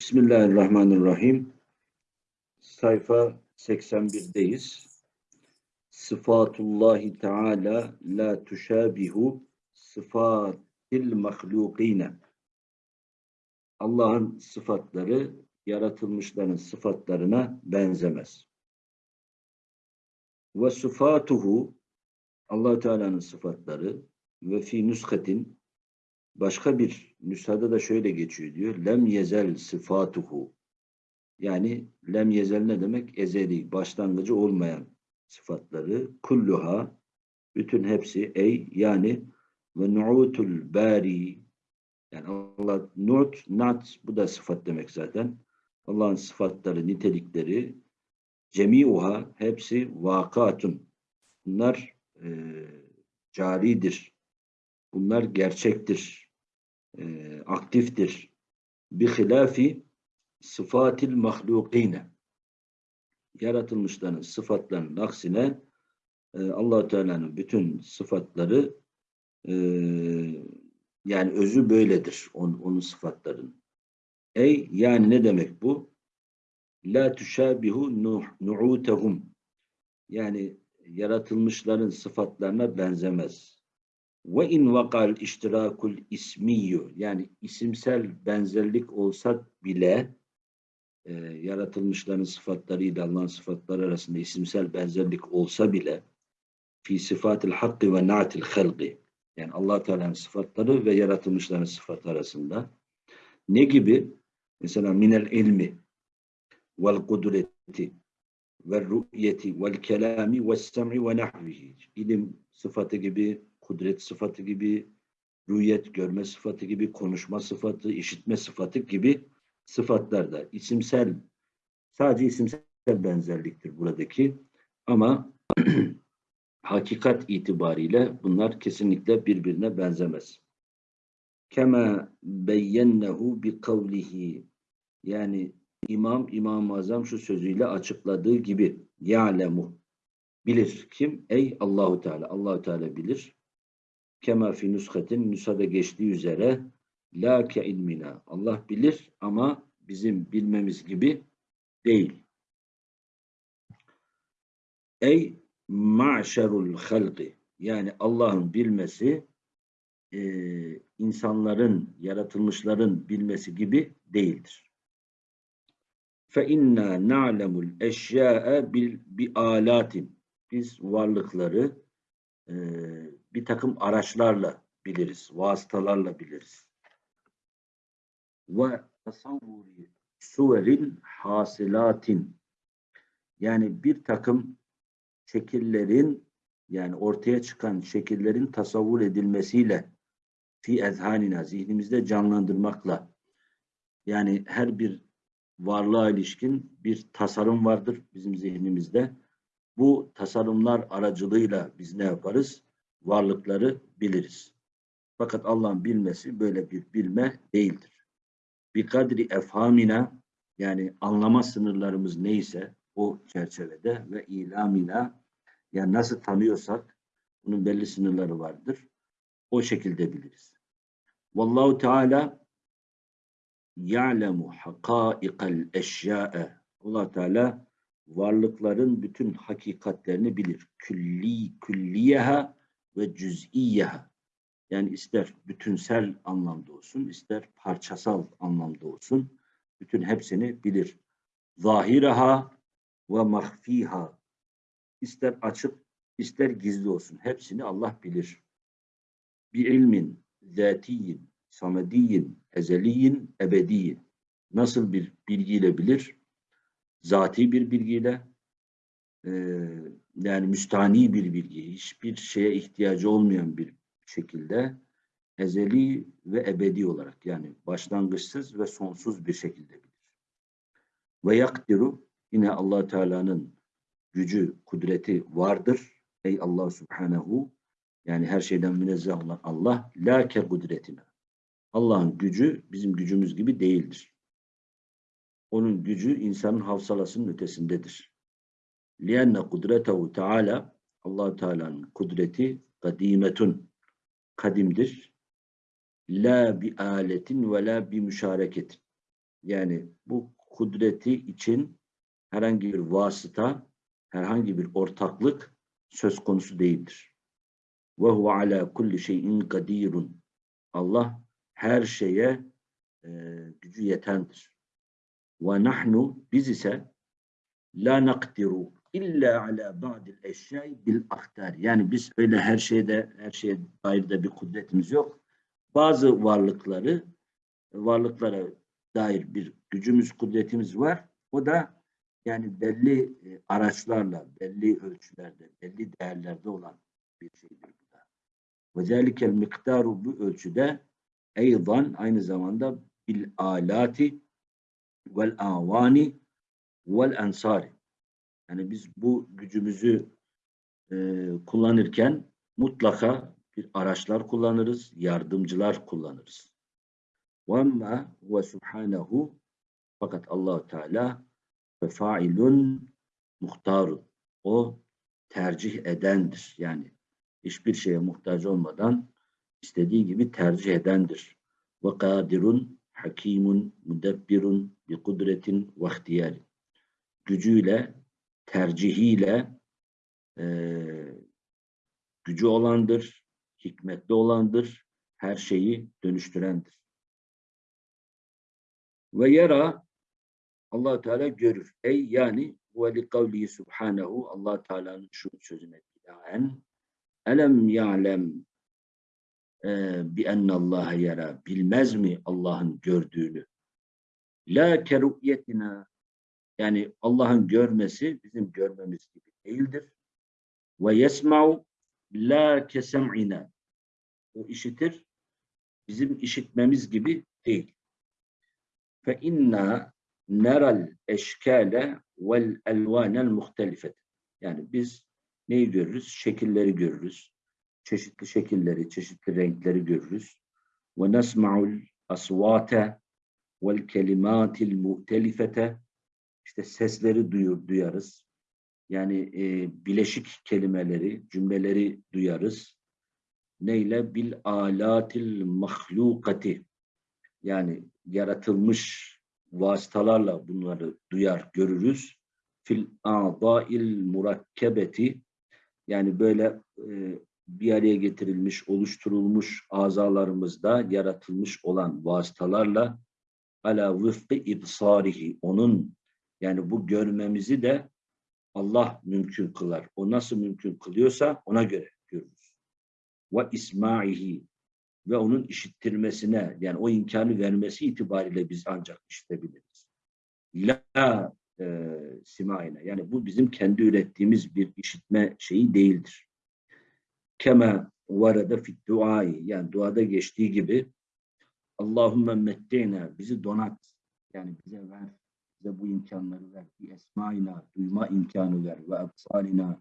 Bismillahirrahmanirrahim. Sayfa 81'deyiz. Sıfatullahi Teala la tuşabihu sıfatil mahlukine. Allah'ın sıfatları yaratılmışların sıfatlarına benzemez. Ve sıfatuhu allah Teala'nın sıfatları ve fi nüskatin Başka bir nüshada da şöyle geçiyor diyor. Lem yezel sıfatuhu. Yani lem yezel ne demek? Ezeli, başlangıcı olmayan sıfatları. Kulluha, bütün hepsi ey yani ve nu'utul bari yani Allah nu't, nat bu da sıfat demek zaten. Allah'ın sıfatları, nitelikleri cemiuha hepsi vakatun. Bunlar e, caridir. Bunlar gerçektir e, aktiftir. Bi hilafi sıfatil mahlukine. Yaratılmışların sıfatlarının aksine e, allah Teala'nın bütün sıfatları e, yani özü böyledir on, onun sıfatların. Ey yani ne demek bu? La tuşabihu nu'utehum yani yaratılmışların sıfatlarına benzemez. Ve in vakal iştirakul ismiyyu yani isimsel benzerlik olsa bile e, yaratılmışların sıfatlarıyla Allah'ın sıfatları arasında isimsel benzerlik olsa bile fi sıfatil hakkı ve na'til halqi. Yani allah Teala'nın sıfatları ve yaratılmışların sıfatı arasında. Ne gibi? Mesela minel ilmi vel kudreti ve rü'yeti vel kelami ve sem'i ve nahvihi ilim sıfatı gibi kudret sıfatı gibi, rüyet görme sıfatı gibi, konuşma sıfatı, işitme sıfatı gibi sıfatlar da isimsel, sadece isimsel benzerliktir buradaki. Ama hakikat itibariyle bunlar kesinlikle birbirine benzemez. Kema beyyennehu bi kavlihi yani İmam İmam-ı Azam şu sözüyle açıkladığı gibi ya'lemu bilir kim? Ey Allahu Teala. Allahu Teala bilir. Kema fi nushatin nusada geçtiği üzere la ke ilmina. Allah bilir ama bizim bilmemiz gibi değil. Ey ma'şerul halqi yani Allah'ın bilmesi e, insanların, yaratılmışların bilmesi gibi değildir. Fe inna na'lemul eşya'a bil bi alatin. Biz varlıkları e, bir takım araçlarla biliriz, vasıtalarla biliriz. Ve tasavvuri suverin hasilatin yani bir takım şekillerin yani ortaya çıkan şekillerin tasavvur edilmesiyle fi ezhanina zihnimizde canlandırmakla yani her bir varlığa ilişkin bir tasarım vardır bizim zihnimizde. Bu tasarımlar aracılığıyla biz ne yaparız? varlıkları biliriz. Fakat Allah'ın bilmesi böyle bir bilme değildir. Bir kadri efhamina yani anlama sınırlarımız neyse o çerçevede ve ilamina yani nasıl tanıyorsak bunun belli sınırları vardır. O şekilde biliriz. Vallahu Teala ya'lemu hakaikal eşya'e Allah Teala varlıkların bütün hakikatlerini bilir. Külli külliyeha ve cüz'iyyeha yani ister bütünsel anlamda olsun, ister parçasal anlamda olsun, bütün hepsini bilir. Zahiraha ve mahfiha ister açık, ister gizli olsun. Hepsini Allah bilir. Bir ilmin, zatiyin, samediyin, ezeliyin, ebediyin. Nasıl bir bilgiyle bilir? Zati bir bilgiyle, e, yani müstani bir bilgi, hiçbir şeye ihtiyacı olmayan bir şekilde ezeli ve ebedi olarak yani başlangıçsız ve sonsuz bir şekilde bilir. Ve yakdiru yine allah Teala'nın gücü, kudreti vardır. Ey Allah Subhanahu yani her şeyden münezzeh olan Allah la ke kudretine. Allah'ın gücü bizim gücümüz gibi değildir. Onun gücü insanın havsalasının ötesindedir. لِيَنَّ قُدْرَتَهُ Teala allah Teala'nın kudreti kadimetun kadimdir. La bi aletin ve la bi müşareketin. Yani bu kudreti için herhangi bir vasıta, herhangi bir ortaklık söz konusu değildir. Ve huve ala kulli şeyin kadirun. Allah her şeye e, gücü yetendir. Ve nahnu biz ise la nakdiru illa ala ba'dil eşyai bil aktar. Yani biz öyle her şeyde her şeye dair de bir kudretimiz yok. Bazı varlıkları varlıklara dair bir gücümüz, kudretimiz var. O da yani belli e, araçlarla, belli ölçülerde, belli değerlerde olan bir şeydir bu da. Ve zelikel miktaru bu ölçüde eydan aynı zamanda bil alati vel avani vel ensari. Yani biz bu gücümüzü e, kullanırken mutlaka bir araçlar kullanırız, yardımcılar kullanırız. وَمَّا هُوَ سُبْحَانَهُ Fakat allah Teala fefailun muhtarun. O tercih edendir. Yani hiçbir şeye muhtaç olmadan istediği gibi tercih edendir. Ve kadirun hakimun mudebbirun bi kudretin ve ihtiyari. Gücüyle, tercihiyle e, gücü olandır, hikmetli olandır, her şeyi dönüştürendir. Ve yara allah Teala görür. Ey yani ve li kavlihi subhanehu allah Teala'nın şu sözüne binaen elem ya'lem bi Allah yara bilmez mi Allah'ın gördüğünü? La keru'yetina yani Allah'ın görmesi bizim görmemiz gibi değildir. Ve yesma'u la kesem'ina o işitir bizim işitmemiz gibi değil. Fe inna neral eşkale vel elvanel muhtelifet. Yani biz neyi görürüz? Şekilleri görürüz. Çeşitli şekilleri, çeşitli renkleri görürüz. Ve nesma'ul asvate vel kelimatil muhtelifete. İşte sesleri duyur, duyarız. Yani e, bileşik kelimeleri, cümleleri duyarız. Neyle? Bil alatil mahlukati. Yani yaratılmış vasıtalarla bunları duyar, görürüz. Fil a'dâil murakkebeti yani böyle e, bir araya getirilmiş, oluşturulmuş azalarımızda yaratılmış olan vasıtalarla ala vıfkı ibsarihi onun yani bu görmemizi de Allah mümkün kılar. O nasıl mümkün kılıyorsa ona göre görürüz. Ve ismaihi ve onun işittirmesine yani o imkanı vermesi itibariyle biz ancak işitebiliriz. La e, simaine yani bu bizim kendi ürettiğimiz bir işitme şeyi değildir. Kema varada fit duayı yani duada geçtiği gibi Allahümme mette'na bizi donat yani bize ver bize bu imkanları ver. Bir esmaina duyma imkanı ver ve absalina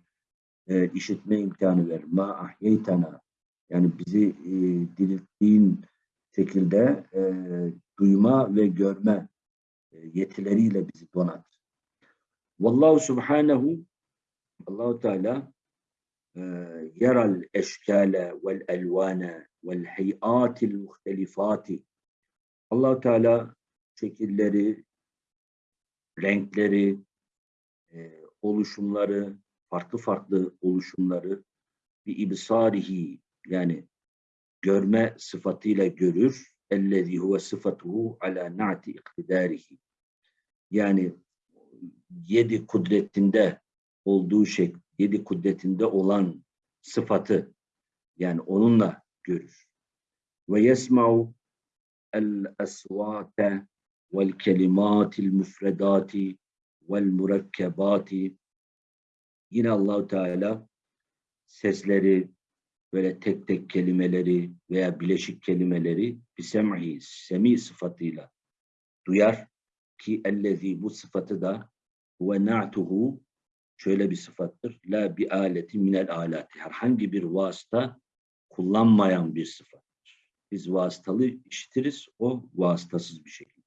e, işitme imkanı ver. Ma ahyeytana yani bizi e, dirilttiğin şekilde e, duyma ve görme e, yetileriyle bizi donat. Vallahu subhanehu Allahu Teala vel elvane vel hiyatil muhtelifati allah Teala şekilleri, renkleri, e, oluşumları, farklı farklı oluşumları bir ibsarihi yani görme sıfatıyla görür. Ellezî huve sıfatuhu ala na'ti iktidarihi. Yani yedi kudretinde olduğu şey, yedi kudretinde olan sıfatı yani onunla görür. Ve yesma'u el esvate vel kelimatil müfredati vel mürekkebati yine Allahu Teala sesleri, böyle tek tek kelimeleri veya bileşik kelimeleri bisem'i, semi sıfatıyla duyar ki ellezi bu sıfatı da ve na'tuhu şöyle bir sıfattır. La bi aleti minel alati. Herhangi bir vasıta kullanmayan bir sıfattır. Biz vasıtalı işitiriz, o vasıtasız bir şekilde.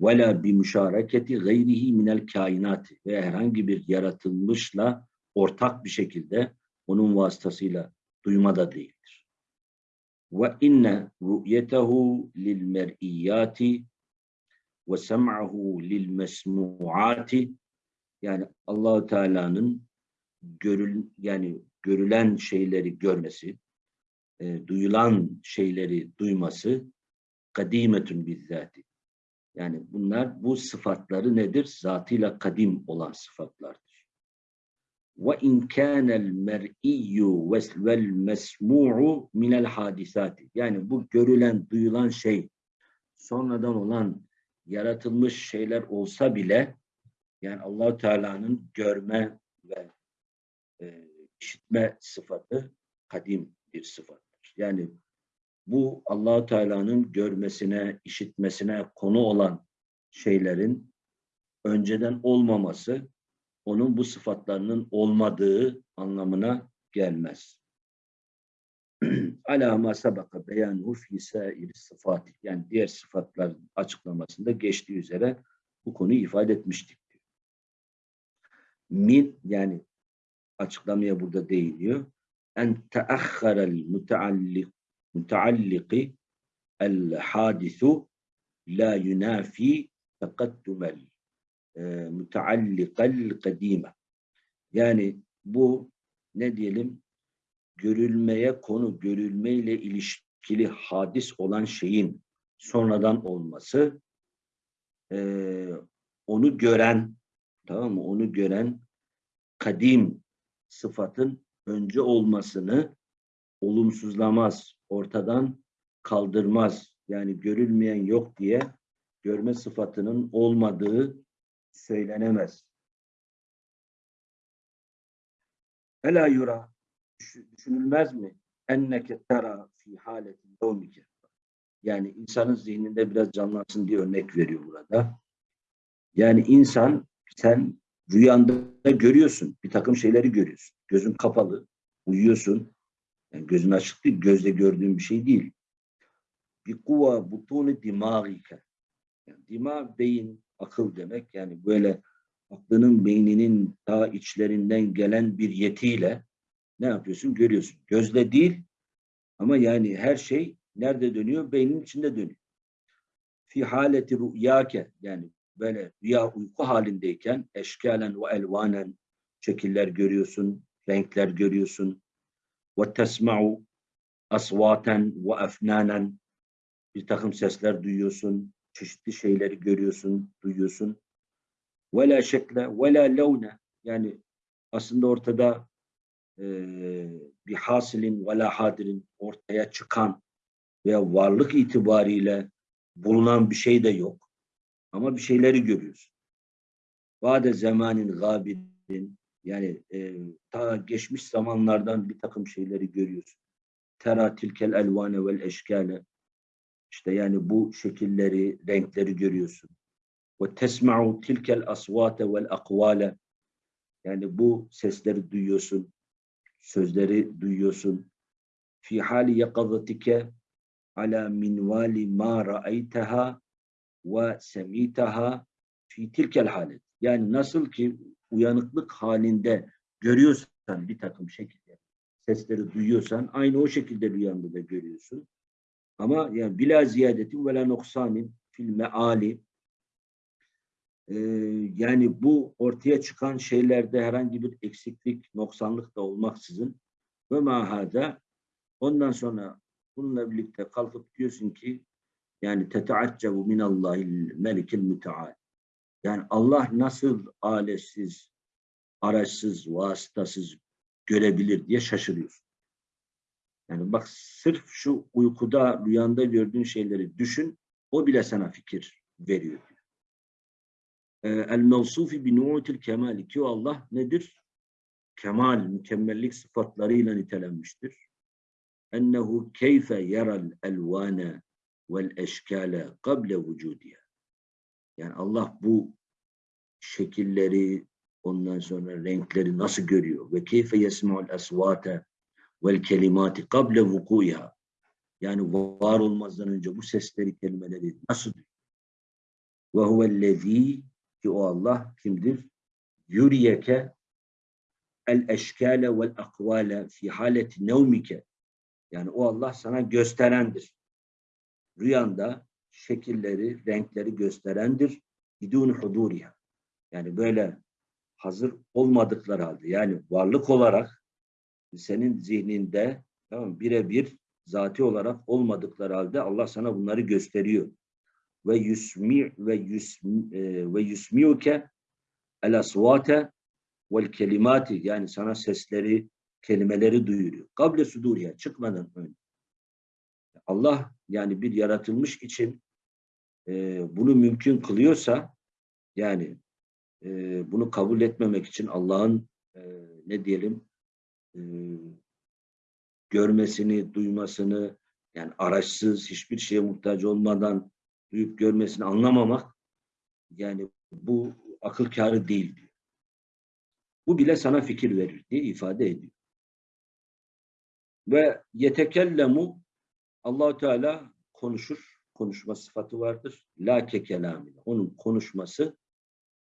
Ve la bi müşareketi gayrihi minel kainati. Ve herhangi bir yaratılmışla ortak bir şekilde onun vasıtasıyla duyma da değildir. Ve inne ru'yetehu lil mer'iyati ve sem'ahu lil mesmuati yani Allahu Teala'nın görül yani görülen şeyleri görmesi, e, duyulan şeyleri duyması kadimetun bizzati. Yani bunlar bu sıfatları nedir? Zatıyla kadim olan sıfatlardır. Ve in kânel mer'iyyu vel mesmu'u minel hadisati. Yani bu görülen, duyulan şey sonradan olan yaratılmış şeyler olsa bile yani Allahu Teala'nın görme ve e, işitme sıfatı kadim bir sıfattır. Yani bu Allahu Teala'nın görmesine, işitmesine konu olan şeylerin önceden olmaması onun bu sıfatlarının olmadığı anlamına gelmez. Ala sabaka beyanuhu fi sairi sıfat. Yani diğer sıfatlar açıklamasında geçtiği üzere bu konuyu ifade etmiştik. Min yani açıklamaya burada değiniyor. En teahharel mutaallik mutalliki el hadisu la yunafi tekaddumel e, mutaallikal kadime. Yani bu ne diyelim görülmeye konu görülmeyle ilişkili hadis olan şeyin sonradan olması e, onu gören tamam mı? Onu gören kadim sıfatın önce olmasını olumsuzlamaz, ortadan kaldırmaz. Yani görülmeyen yok diye görme sıfatının olmadığı söylenemez. Ela yura düşünülmez mi? Enneke tera fi haleti yevmike. Yani insanın zihninde biraz canlansın diye örnek veriyor burada. Yani insan sen rüyanda görüyorsun. Bir takım şeyleri görüyorsun. Gözün kapalı. Uyuyorsun. Yani gözün açık değil. Gözle gördüğün bir şey değil. Bir kuva butunu dimağike. Yani dima beyin, akıl demek. Yani böyle aklının, beyninin ta içlerinden gelen bir yetiyle ne yapıyorsun? Görüyorsun. Gözle değil ama yani her şey nerede dönüyor? Beynin içinde dönüyor. Fi haleti rüyake yani böyle rüya uyku halindeyken eşkalen ve elvanen şekiller görüyorsun, renkler görüyorsun. Ve tesma'u asvaten ve efnanen bir takım sesler duyuyorsun, çeşitli şeyleri görüyorsun, duyuyorsun. Ve la şekle ve la levne yani aslında ortada e, bir hasilin ve la hadirin ortaya çıkan veya varlık itibariyle bulunan bir şey de yok. Ama bir şeyleri görüyorsun. Vade zamanin gabidin yani e, ta geçmiş zamanlardan bir takım şeyleri görüyorsun. Tera tilkel elvane vel eşkale işte yani bu şekilleri, renkleri görüyorsun. Ve tesma'u tilkel asvate vel akvale yani bu sesleri duyuyorsun, sözleri duyuyorsun. Fi hali yakazatike ala minvali ma ra'aytaha ve semitaha fi tilkel halet. Yani nasıl ki uyanıklık halinde görüyorsan bir takım şekilde sesleri duyuyorsan aynı o şekilde rüyanda da görüyorsun. Ama yani bila ziyadetin ve la noksanin fil meali ee, yani bu ortaya çıkan şeylerde herhangi bir eksiklik, noksanlık da olmaksızın ve mahada ondan sonra bununla birlikte kalkıp diyorsun ki yani teteaccebu minallahil melikil müteal. Yani Allah nasıl aletsiz, araçsız, vasıtasız görebilir diye şaşırıyorsun. Yani bak sırf şu uykuda, rüyanda gördüğün şeyleri düşün, o bile sana fikir veriyor. Ee, El mevsufi bi nu'util kemali ki Allah nedir? Kemal, mükemmellik sıfatlarıyla nitelenmiştir. Ennehu keyfe yeral elvane vel eşkale kable vücudiye. Yani Allah bu şekilleri ondan sonra renkleri nasıl görüyor? Ve keyfe yesma'ul esvate vel kelimati kable vukuya. Yani var olmazdan önce bu sesleri, kelimeleri nasıl duyuyor? Ve huvellezî ki o Allah kimdir? Yüriyeke el eşkale vel akvale fi haleti nevmike. Yani o Allah sana gösterendir rüyanda şekilleri, renkleri gösterendir. Bidun huduriha. Yani böyle hazır olmadıkları halde yani varlık olarak senin zihninde tamam birebir zati olarak olmadıkları halde Allah sana bunları gösteriyor. Ve yusmi ve yusmi e, ve yusmiuke el asvate vel kelimati yani sana sesleri, kelimeleri duyuruyor. Kable suduriye çıkmadan önce. Allah yani bir yaratılmış için e, bunu mümkün kılıyorsa yani e, bunu kabul etmemek için Allah'ın e, ne diyelim e, görmesini, duymasını yani araçsız, hiçbir şeye muhtaç olmadan duyup görmesini anlamamak yani bu akıl kârı değil diyor. Bu bile sana fikir verir diye ifade ediyor. Ve yetekellemu Allahu Teala konuşur. Konuşma sıfatı vardır. La ke kelamine. Onun konuşması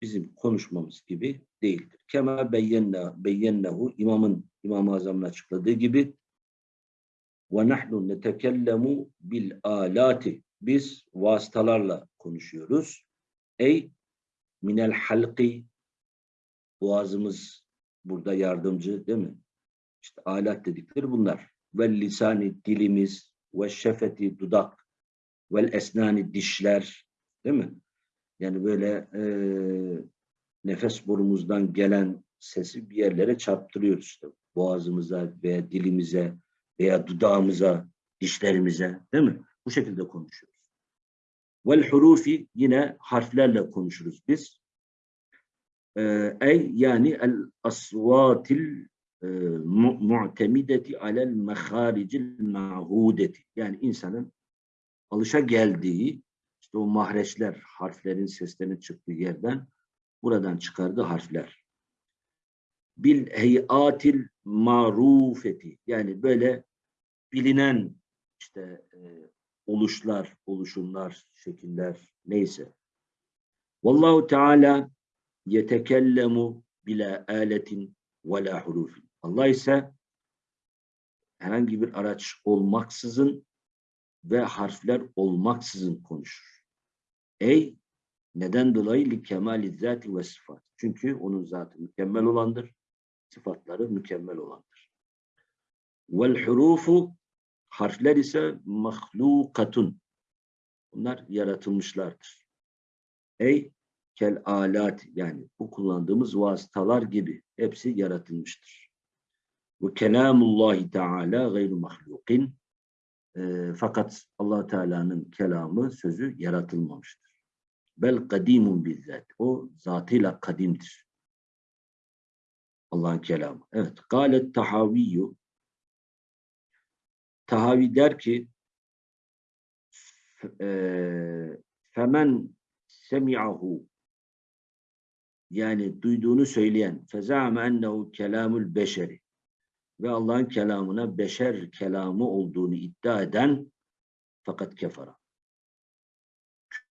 bizim konuşmamız gibi değildir. Kema beyyenna beyyennehu imamın İmam-ı Azam'ın açıkladığı gibi ve nahnu netekellemu bil alati. Biz vasıtalarla konuşuyoruz. Ey minel halqi boğazımız burada yardımcı değil mi? İşte alat dedikleri bunlar. Ve lisani dilimiz ve şefeti dudak ve esnani dişler değil mi? Yani böyle e, nefes borumuzdan gelen sesi bir yerlere çarptırıyoruz işte. Boğazımıza veya dilimize veya dudağımıza, dişlerimize değil mi? Bu şekilde konuşuyoruz. Vel hurufi yine harflerle konuşuruz biz. Ee, ey yani el asvatil e, mu'temideti alel meharicil ma'hudeti. Yani insanın alışa geldiği işte o mahreçler, harflerin seslerinin çıktığı yerden buradan çıkardığı harfler. Bil heyatil marufeti yani böyle bilinen işte e, oluşlar, oluşumlar, şekiller neyse. Vallahu Teala yetekellemu bila aletin ve la hurufin. Allah ise herhangi bir araç olmaksızın ve harfler olmaksızın konuşur. Ey neden dolayı li kemali zati ve sıfat. Çünkü onun zatı mükemmel olandır. Sıfatları mükemmel olandır. Vel hurufu harfler ise mahlukatun. Bunlar yaratılmışlardır. Ey kel alat yani bu kullandığımız vasıtalar gibi hepsi yaratılmıştır. Ve kelamullahi teala gayru mahlukin. E, fakat allah Teala'nın kelamı, sözü yaratılmamıştır. Bel kadimun bizzat. O zatıyla kadimdir. Allah'ın kelamı. Evet. Galet tahaviyyu Tahavi der ki femen semi'ahu yani duyduğunu söyleyen fezame ennehu kelamul beşeri ve Allah'ın kelamına beşer kelamı olduğunu iddia eden fakat kefara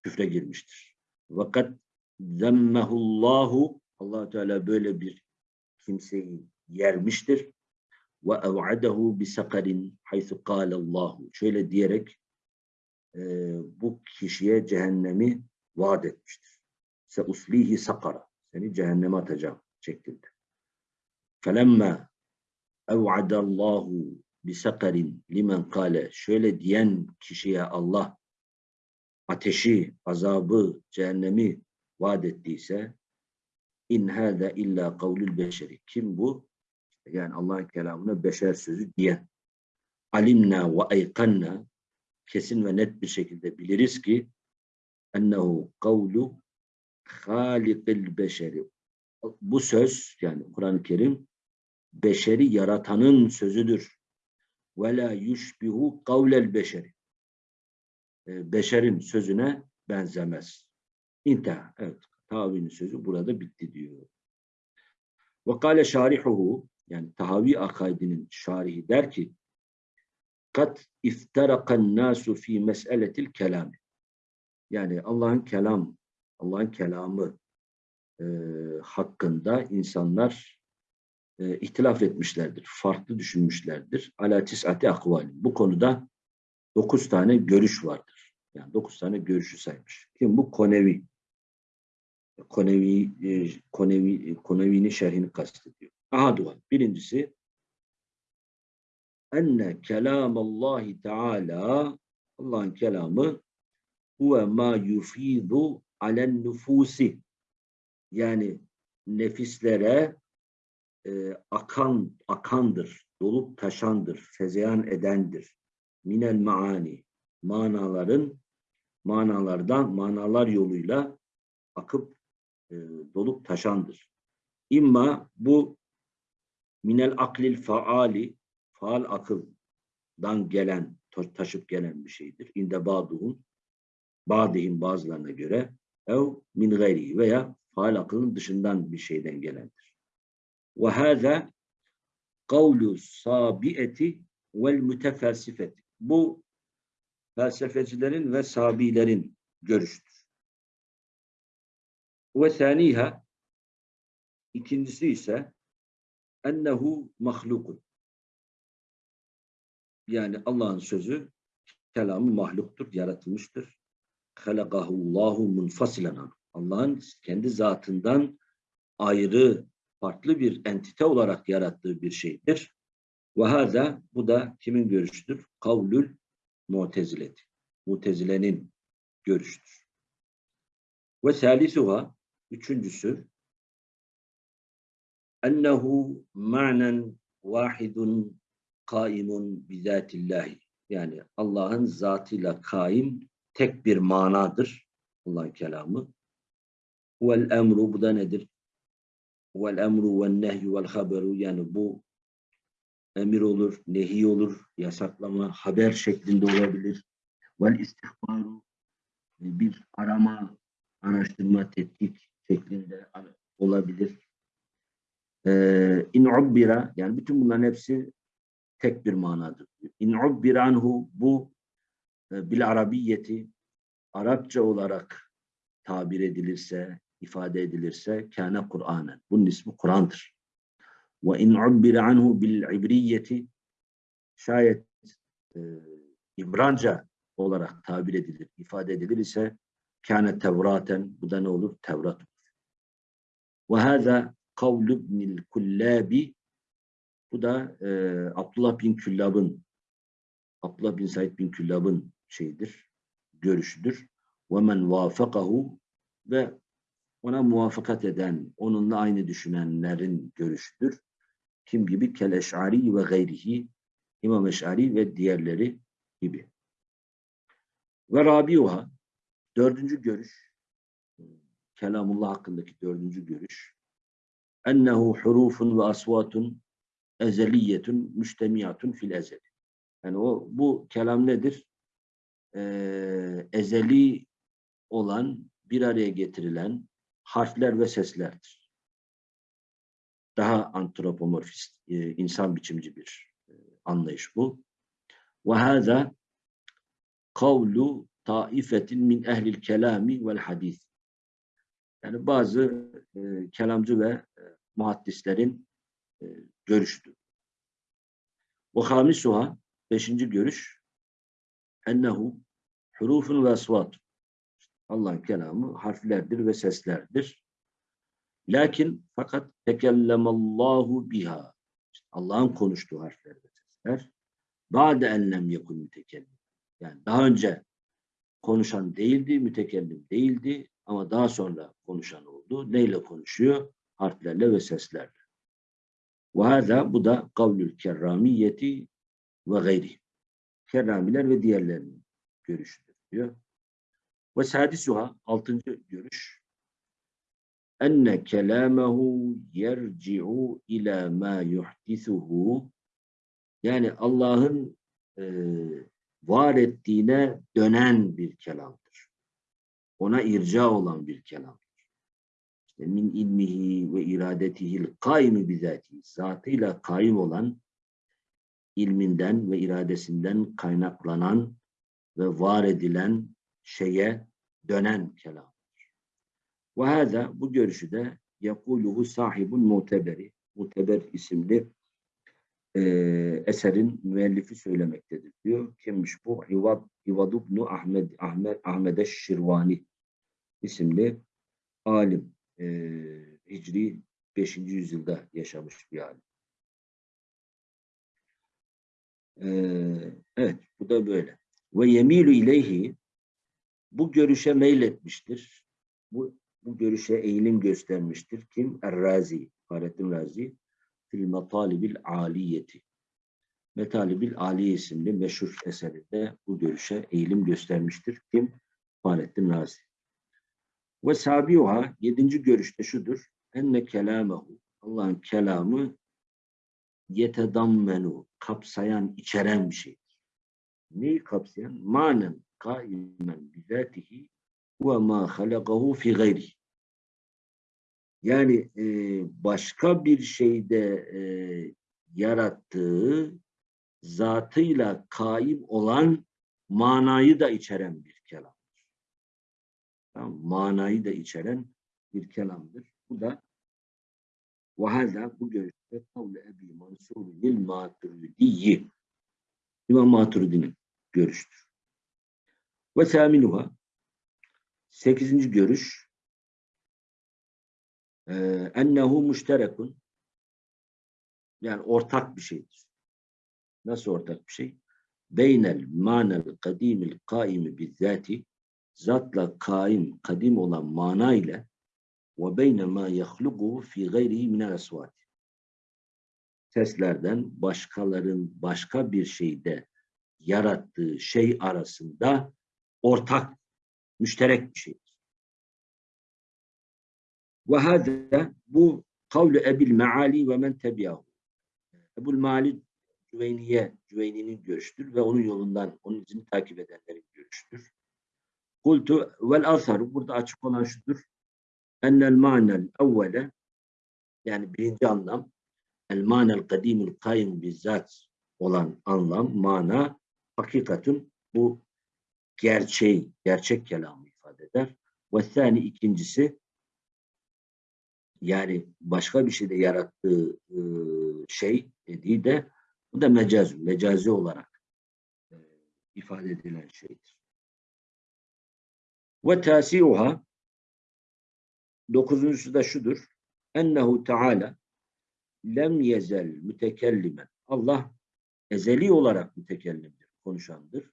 küfre girmiştir. Fakat zemmehullahu allah Teala böyle bir kimseyi yermiştir. Ve ev'adehu bi sakarin haythu kâlallahu. Şöyle diyerek e, bu kişiye cehennemi vaat etmiştir. Se uslihi sakara. Seni cehenneme atacağım şeklinde. Felemme ev'adallahu bi sakarin limen kâle. Şöyle diyen kişiye Allah ateşi, azabı, cehennemi vaat ettiyse in hâze illa kavlül beşeri. Kim bu? Yani Allah'ın kelamına beşer sözü diyen. Alimna ve eykanna kesin ve net bir şekilde biliriz ki ennehu kavlu halikil beşeri. Bu söz yani Kur'an-ı Kerim beşeri yaratanın sözüdür. Ve la yushbihu kavlel beşeri. E, beşerin sözüne benzemez. İnteha. Evet. Tavinin sözü burada bitti diyor. Ve kâle şarihuhu yani Tahavi akaidinin şarihi der ki kat iftarakan nasu fi meseletil kelam. Yani Allah'ın kelam, Allah'ın kelamı e, hakkında insanlar e, ihtilaf etmişlerdir. Farklı düşünmüşlerdir. Ala tis'ati akvali. Bu konuda dokuz tane görüş vardır. Yani dokuz tane görüşü saymış. Kim bu? Konevi. Konevi, e, Konevi, Konevi'nin şerhini kastediyor. Ahaduha. Birincisi enne kelamallahi teala Allah'ın kelamı huve ma yufidu alen nüfusi yani nefislere e, akan akandır, dolup taşandır, fezeyan edendir. Minel maani manaların manalardan manalar yoluyla akıp e, dolup taşandır. İmma bu minel aklil faali faal akıldan gelen taşıp gelen bir şeydir. İnde ba'duhum ba'dihim bazılarına göre ev min gayri veya faal akılın dışından bir şeyden gelendir. Ve hâzâ kavlu sabieti vel mütefelsifeti. Bu felsefecilerin ve sabilerin görüşüdür. Ve saniha ikincisi ise ennehu mahlukun. Yani Allah'ın sözü kelamı mahluktur, yaratılmıştır. Halakahullahu munfasilen Allah'ın kendi zatından ayrı, farklı bir entite olarak yarattığı bir şeydir. Ve hâzâ, bu da kimin görüşüdür? Kavlül mutezileti. Mutezilenin görüşüdür. Ve salisuha, üçüncüsü, ennehu ma'nen vahidun kaimun bizatillahi. Yani Allah'ın zatıyla kaim tek bir manadır. Allah'ın kelamı. Vel emru bu da nedir? Vel emru vel nehyü vel haberu yani bu emir olur, nehi olur, yasaklama, haber şeklinde olabilir. Vel istihbaru bir arama, araştırma, tetkik şeklinde olabilir. Ee, in ubbira yani bütün bunların hepsi tek bir manadır. İn ubbira anhu bu e, bil arabiyeti Arapça olarak tabir edilirse, ifade edilirse kâne Kur'anen. Bunun ismi Kur'an'dır. Ve in ubbira anhu bil ibriyeti şayet e, İbranca olarak tabir edilir, ifade edilir ise kâne tevraten bu da ne olur? Tevrat olur. Ve hâzâ kavlu ibnil kullâbi bu da e, Abdullah bin Küllab'ın Abdullah bin Said bin Küllab'ın şeyidir, görüşüdür. Men vafakahu ve ona muvaffakat eden, onunla aynı düşünenlerin görüşüdür. Kim gibi? Kel-Eş'ari ve gayrihi, İmam Eş'ari ve diğerleri gibi. Ve Rabiuha, dördüncü görüş, Kelamullah hakkındaki dördüncü görüş, ennehu hurufun ve asvatun ezeliyetun müştemiyatun fil ezel. Yani o bu kelam nedir? Ee, ezeli olan bir araya getirilen harfler ve seslerdir. Daha antropomorfist, e, insan biçimci bir e, anlayış bu. Ve hâzâ kavlu taifetin min ehlil kelami vel hadis. Yani bazı e, kelamcı ve e, muhaddislerin e, görüştü. Ve hamisuha beşinci görüş ennehu hurufun ve asvat. Allah'ın kelamı harflerdir ve seslerdir. Lakin fakat tekellemallahu biha. Allah'ın konuştuğu harfler ve sesler. Ba'de enlem yekun mütekellim. Yani daha önce konuşan değildi, mütekellim değildi ama daha sonra konuşan oldu. Neyle konuşuyor? Harflerle ve seslerle. Ve hâzâ bu da kavlül kerramiyeti ve gayri. Kerramiler ve diğerlerinin görüşüdür diyor. Ve sadisuha altıncı görüş. Enne kelâmehu yerci'u ila ma yuhdisuhu yani Allah'ın e, var ettiğine dönen bir kelamdır. Ona irca olan bir kelam min ilmihi ve iradetihil kaimi bizatihi zatıyla kaim olan ilminden ve iradesinden kaynaklanan ve var edilen şeye dönen kelamdır. Ve hâzâ bu görüşü de yakuluhu sahibun muteberi muteber isimli e, eserin müellifi söylemektedir diyor. Kimmiş bu? İvad, İvad ibn Ahmed, Ahmed, Ahmed Şirvani isimli alim. E, Hicri 5. yüzyılda yaşamış bir alim. E, evet, bu da böyle. Ve yemilu ileyhi bu görüşe meyletmiştir. Bu, bu görüşe eğilim göstermiştir. Kim? Er-Razi, Fahrettin Razi. Fil Metalibil Aliyeti. Metalibil Aliye isimli meşhur eserinde bu görüşe eğilim göstermiştir. Kim? Fahrettin Razi. Ve sabiuha, yedinci görüşte şudur. Enne kelamehu, Allah'ın kelamı yetedammenu, kapsayan, içeren bir şeydir. Neyi kapsayan? Manen kaimen bizatihi ve ma halakahu fi gayri. Yani e, başka bir şeyde e, yarattığı zatıyla kaim olan manayı da içeren bir kelamdır. Tamam, manayı da içeren bir kelamdır. Bu da وهذا bu görüşte kavle Ebi Mansur'un Maturidiyi İmam Maturidi'nin görüştür. Ve saminuha sekizinci görüş e, ennehu müşterekun yani ortak bir şeydir. Nasıl ortak bir şey? Beynel manel kadimil kaimi bizzati zatla kaim, kadim olan mana ile ve beyne ma yahluquhu fi gayrihi minel asvat. Seslerden başkaların başka bir şeyde yarattığı şey arasında ortak, müşterek bir şeydir. Ve hâzâ bu kavlu ebil meali ve men tebiyahu. Ebul Mali Cüveyniye, Cüveyni'nin görüştür ve onun yolundan, onun izini takip edenlerin görüştür. Kultu vel asar, burada açık olan şudur. Ennel manel evvele, yani birinci anlam, el manel kadimul kayyum bizzat olan anlam, mana, hakikatın bu gerçeği, gerçek kelamı ifade eder. Ve thani ikincisi, yani başka bir şeyde yarattığı e, şey dediği de bu da mecaz, mecazi olarak e, ifade edilen şeydir. Ve tasiuha dokuzuncusu da şudur. Ennehu Teala lem yezel mütekellimen. Allah ezeli olarak mütekellimdir, konuşandır.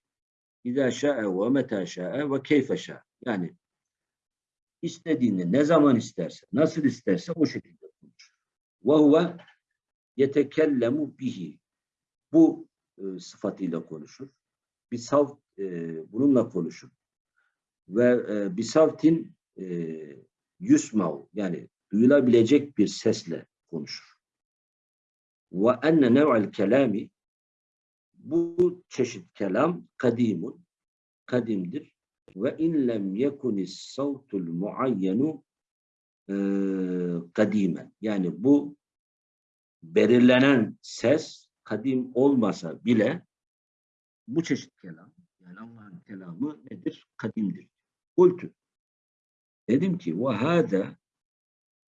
İzâ şa'e ve metâ şa'e ve keyfe şa'e. Yani istediğini ne zaman isterse, nasıl isterse o şekilde konuşur. Ve huve yetekellemu bihi. Bu e, sıfatıyla konuşur. Bir savt e, bununla konuşur. Ve e, bir savtin e, yusmav yani duyulabilecek bir sesle konuşur. Ve enne nev'al kelami bu çeşit kelam kadimun kadimdir ve in lem yekunis savtul muayyenu e. Yani bu belirlenen ses kadim olmasa bile bu çeşit kelam yani Allah'ın kelamı nedir? Kadimdir. Kultu. Dedim ki ve hâzâ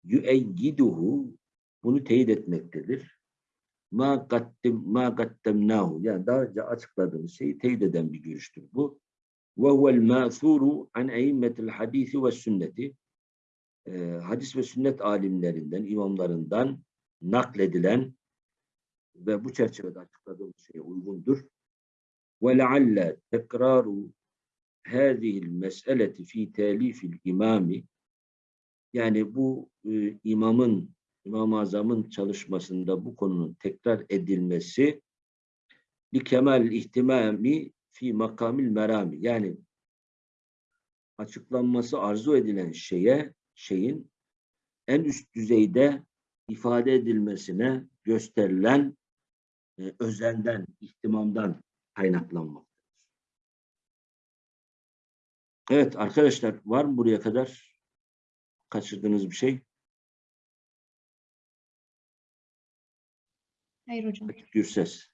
yüeyyiduhu bunu teyit etmektedir. Ma gattim ma gattemnahu yani daha önce açıkladığımız şeyi teyit eden bir görüştür bu. Ve huvel mâthûru an eimmetil hadisi ve sünneti e, hadis ve sünnet alimlerinden, imamlarından nakledilen ve bu çerçevede açıkladığımız şeye uygundur. Ve lealle tekraru hâzihil meseleti fi telifil imami yani bu e, imamın İmam-ı Azam'ın çalışmasında bu konunun tekrar edilmesi li kemal ihtimami fi makamil merami yani açıklanması arzu edilen şeye şeyin en üst düzeyde ifade edilmesine gösterilen e, özenden, ihtimamdan kaynaklanmaktadır. Evet arkadaşlar var mı buraya kadar kaçırdığınız bir şey? Hayır hocam. Gürses.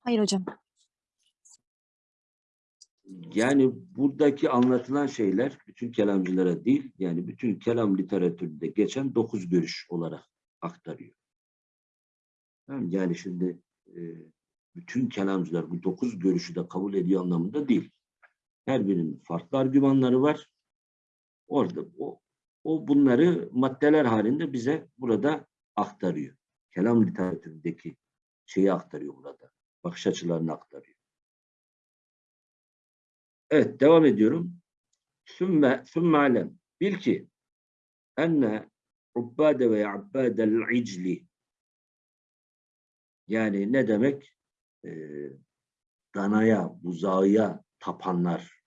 Hayır hocam. Yani buradaki anlatılan şeyler bütün kelamcılara değil, yani bütün kelam literatüründe geçen dokuz görüş olarak aktarıyor. Tamam, yani şimdi e, bütün kelamcılar bu dokuz görüşü de kabul ediyor anlamında değil. Her birinin farklı argümanları var. Orada o, o bunları maddeler halinde bize burada aktarıyor. Kelam literatüründeki şeyi aktarıyor burada. Bakış açılarını aktarıyor. Evet devam ediyorum. Sümme, sümme alem. Bil ki enne ubbade ve abbadel icli yani ne demek? Ee, danaya, buzağıya tapanlar.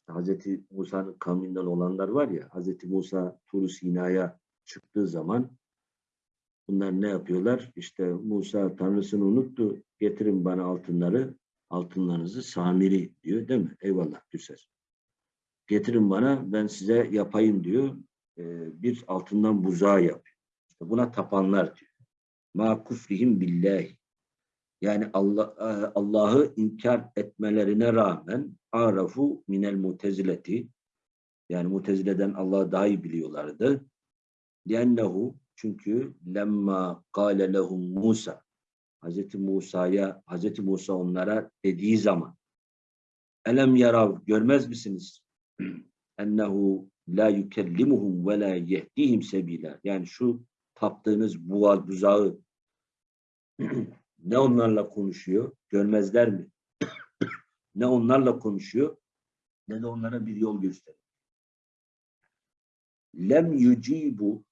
İşte Hazreti Musa'nın kavminden olanlar var ya, Hazreti Musa Tur Sina'ya çıktığı zaman bunlar ne yapıyorlar? İşte Musa Tanrısını unuttu, getirin bana altınları, altınlarınızı Samiri diyor değil mi? Eyvallah güzel. Getirin bana ben size yapayım diyor. Ee, bir altından buzağı yapıyor. İşte buna tapanlar diyor. Ma kufrihim billahi. Yani Allah Allah'ı inkar etmelerine rağmen arafu minel mutezileti yani mutezileden Allah'ı daha iyi biliyorlardı. Liennehu çünkü lemma kâle lehum Musa Hazreti Musa'ya Hazreti Musa onlara dediği zaman elem yarav görmez misiniz? ennehu la yukellimuhum ve la yehdihim sebila. Yani şu taptığınız buğa buzağı ne onlarla konuşuyor? Görmezler mi? ne onlarla konuşuyor? Ne de onlara bir yol gösteriyor. Lem yucibu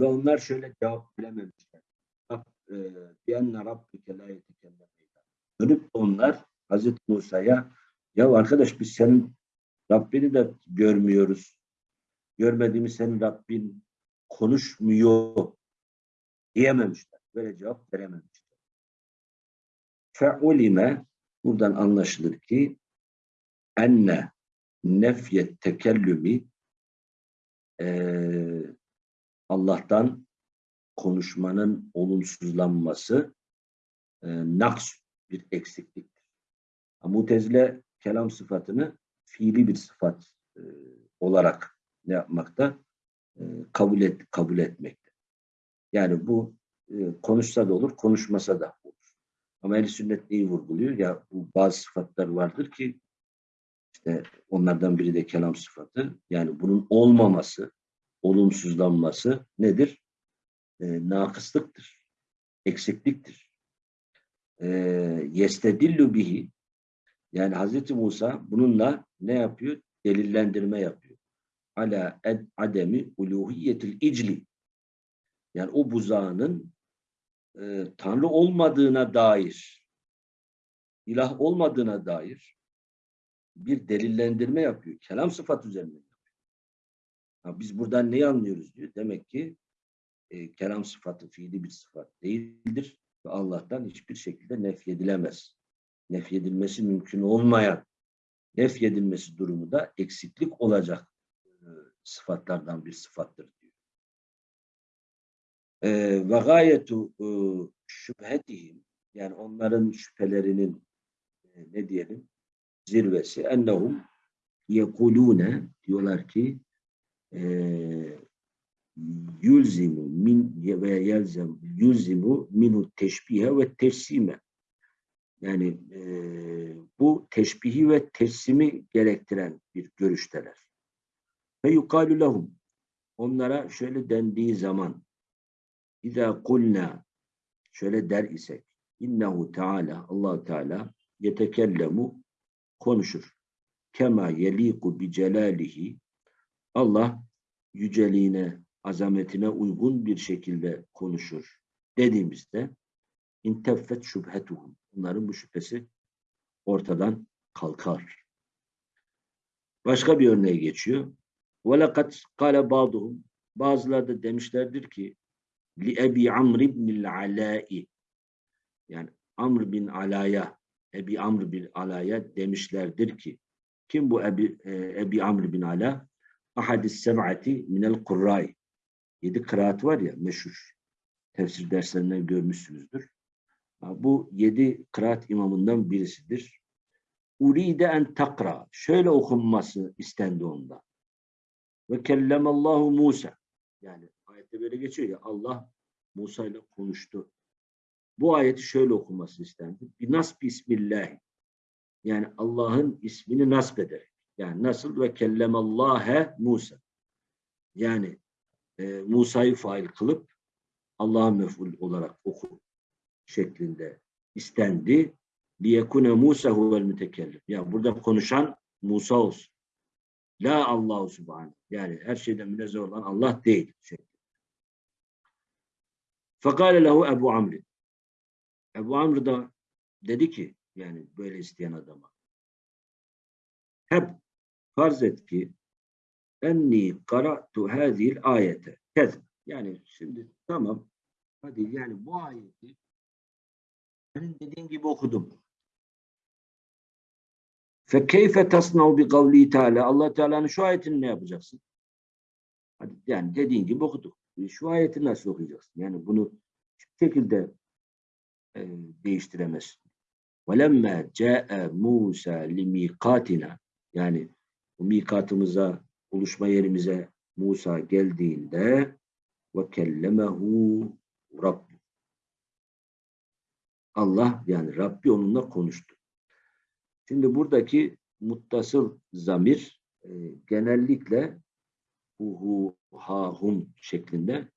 ve onlar şöyle cevap verememişler. Biyenne rabbike la yetekellem Dönüp onlar Hazreti Musa'ya ya arkadaş biz senin Rabbini de görmüyoruz. Görmediğimiz senin Rabbin konuşmuyor diyememişler. Böyle cevap verememişler. Fe'ulime buradan anlaşılır ki enne nefyet tekellümi e, Allah'tan konuşmanın olumsuzlanması e, naks bir eksikliktir. Mutezile kelam sıfatını fiili bir sıfat e, olarak ne yapmakta? E, kabul et kabul etmekte. Yani bu e, konuşsa da olur, konuşmasa da olur. Ama ehl sünnet neyi vurguluyor? Ya bu bazı sıfatlar vardır ki işte onlardan biri de kelam sıfatı. Yani bunun olmaması, olumsuzlanması nedir? E, nakıslıktır. Eksikliktir. E, yestedillu bihi yani Hazreti Musa bununla ne yapıyor? Delillendirme yapıyor. Ala ed ademi uluhiyetil icli. Yani o buzağının e, Tanrı olmadığına dair, ilah olmadığına dair bir delillendirme yapıyor. Kelam sıfat yapıyor. Ha, biz buradan neyi anlıyoruz diyor. Demek ki e, kelam sıfatı fiili bir sıfat değildir ve Allah'tan hiçbir şekilde nefyedilemez nefyedilmesi mümkün olmayan nefyedilmesi durumu da eksiklik olacak e, sıfatlardan bir sıfattır diyor. E, ve gayetu e, şüphetihim yani onların şüphelerinin ne diyelim zirvesi ennehum yekulune diyorlar ki yulzimu min ve yelzem yulzimu minu teşbihe ve tefsime yani e, bu teşbihi ve teslimi gerektiren bir görüşteler. Ve yukalu lehum onlara şöyle dendiği zaman İza kulna şöyle der isek innehu teala allah Teala yetekellemu konuşur. Kema yeliku bi celalihi Allah yüceliğine, azametine uygun bir şekilde konuşur dediğimizde inteffet şüphetuhum Bunların bu şüphesi ortadan kalkar. Başka bir örneğe geçiyor. وَلَقَدْ قَالَ بَعْضُهُمْ Bazıları da demişlerdir ki لِأَبِي Amr ibn Alai yani Amr bin Ala'ya Ebi Amr bin Ala'ya demişlerdir ki kim bu Ebi, e, Ebi Amr bin Ala? Ahadis seb'ati minel kurray. Yedi kıraat var ya meşhur. Tefsir derslerinden görmüşsünüzdür. Bu yedi kıraat imamından birisidir. Uride en takra. Şöyle okunması istendi onda. Ve kellemallahu Musa. Yani ayette böyle geçiyor ya Allah Musa ile konuştu. bu ayeti şöyle okunması istendi. Bir nasb bismillah. Yani Allah'ın ismini nasb ederek. Yani nasıl ve kellemallâhe Musa. Yani e, Musa'yı fail kılıp Allah'a mef'ul olarak oku şeklinde istendi. liyekune Musa huvel mütekellim. Yani burada konuşan Musa olsun. La Allahu Subhanahu. Yani her şeyden münezzeh olan Allah değil. Şeklinde. Fekale lehu Ebu Amr. Ebu Amr da dedi ki yani böyle isteyen adama hep farz et ki enni kara'tu hazil ayete kez. Yani şimdi tamam hadi yani bu ayeti senin dediğin gibi okudum. Fe keyfe tasnav bi kavli teala Allah Teala'nın şu ayetini ne yapacaksın? Hadi yani dediğin gibi okuduk. E, Şu ayeti nasıl okuyacaksın? Yani bunu hiçbir şekilde e, değiştiremezsin. وَلَمَّا جَاءَ مُوسَى لِمِيقَاتِنَا Yani bu mikatımıza, buluşma yerimize Musa geldiğinde ve kellemehu Rabb. Allah yani Rabbi onunla konuştu. Şimdi buradaki muttasıl zamir e, genellikle hu hu ha hum şeklinde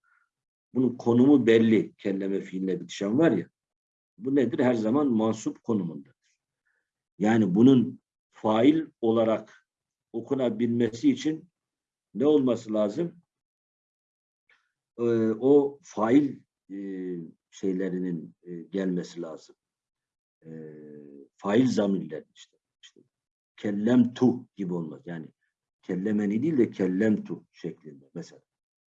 bunun konumu belli. Kelleme fiiline bitişen var ya. Bu nedir? Her zaman mansup konumundadır. Yani bunun fail olarak okunabilmesi için ne olması lazım? Ee, o fail e, şeylerinin e, gelmesi lazım. E, fail zamirler işte. işte. Kellem tu gibi olmaz. Yani kellemeni değil de kellem tu şeklinde mesela.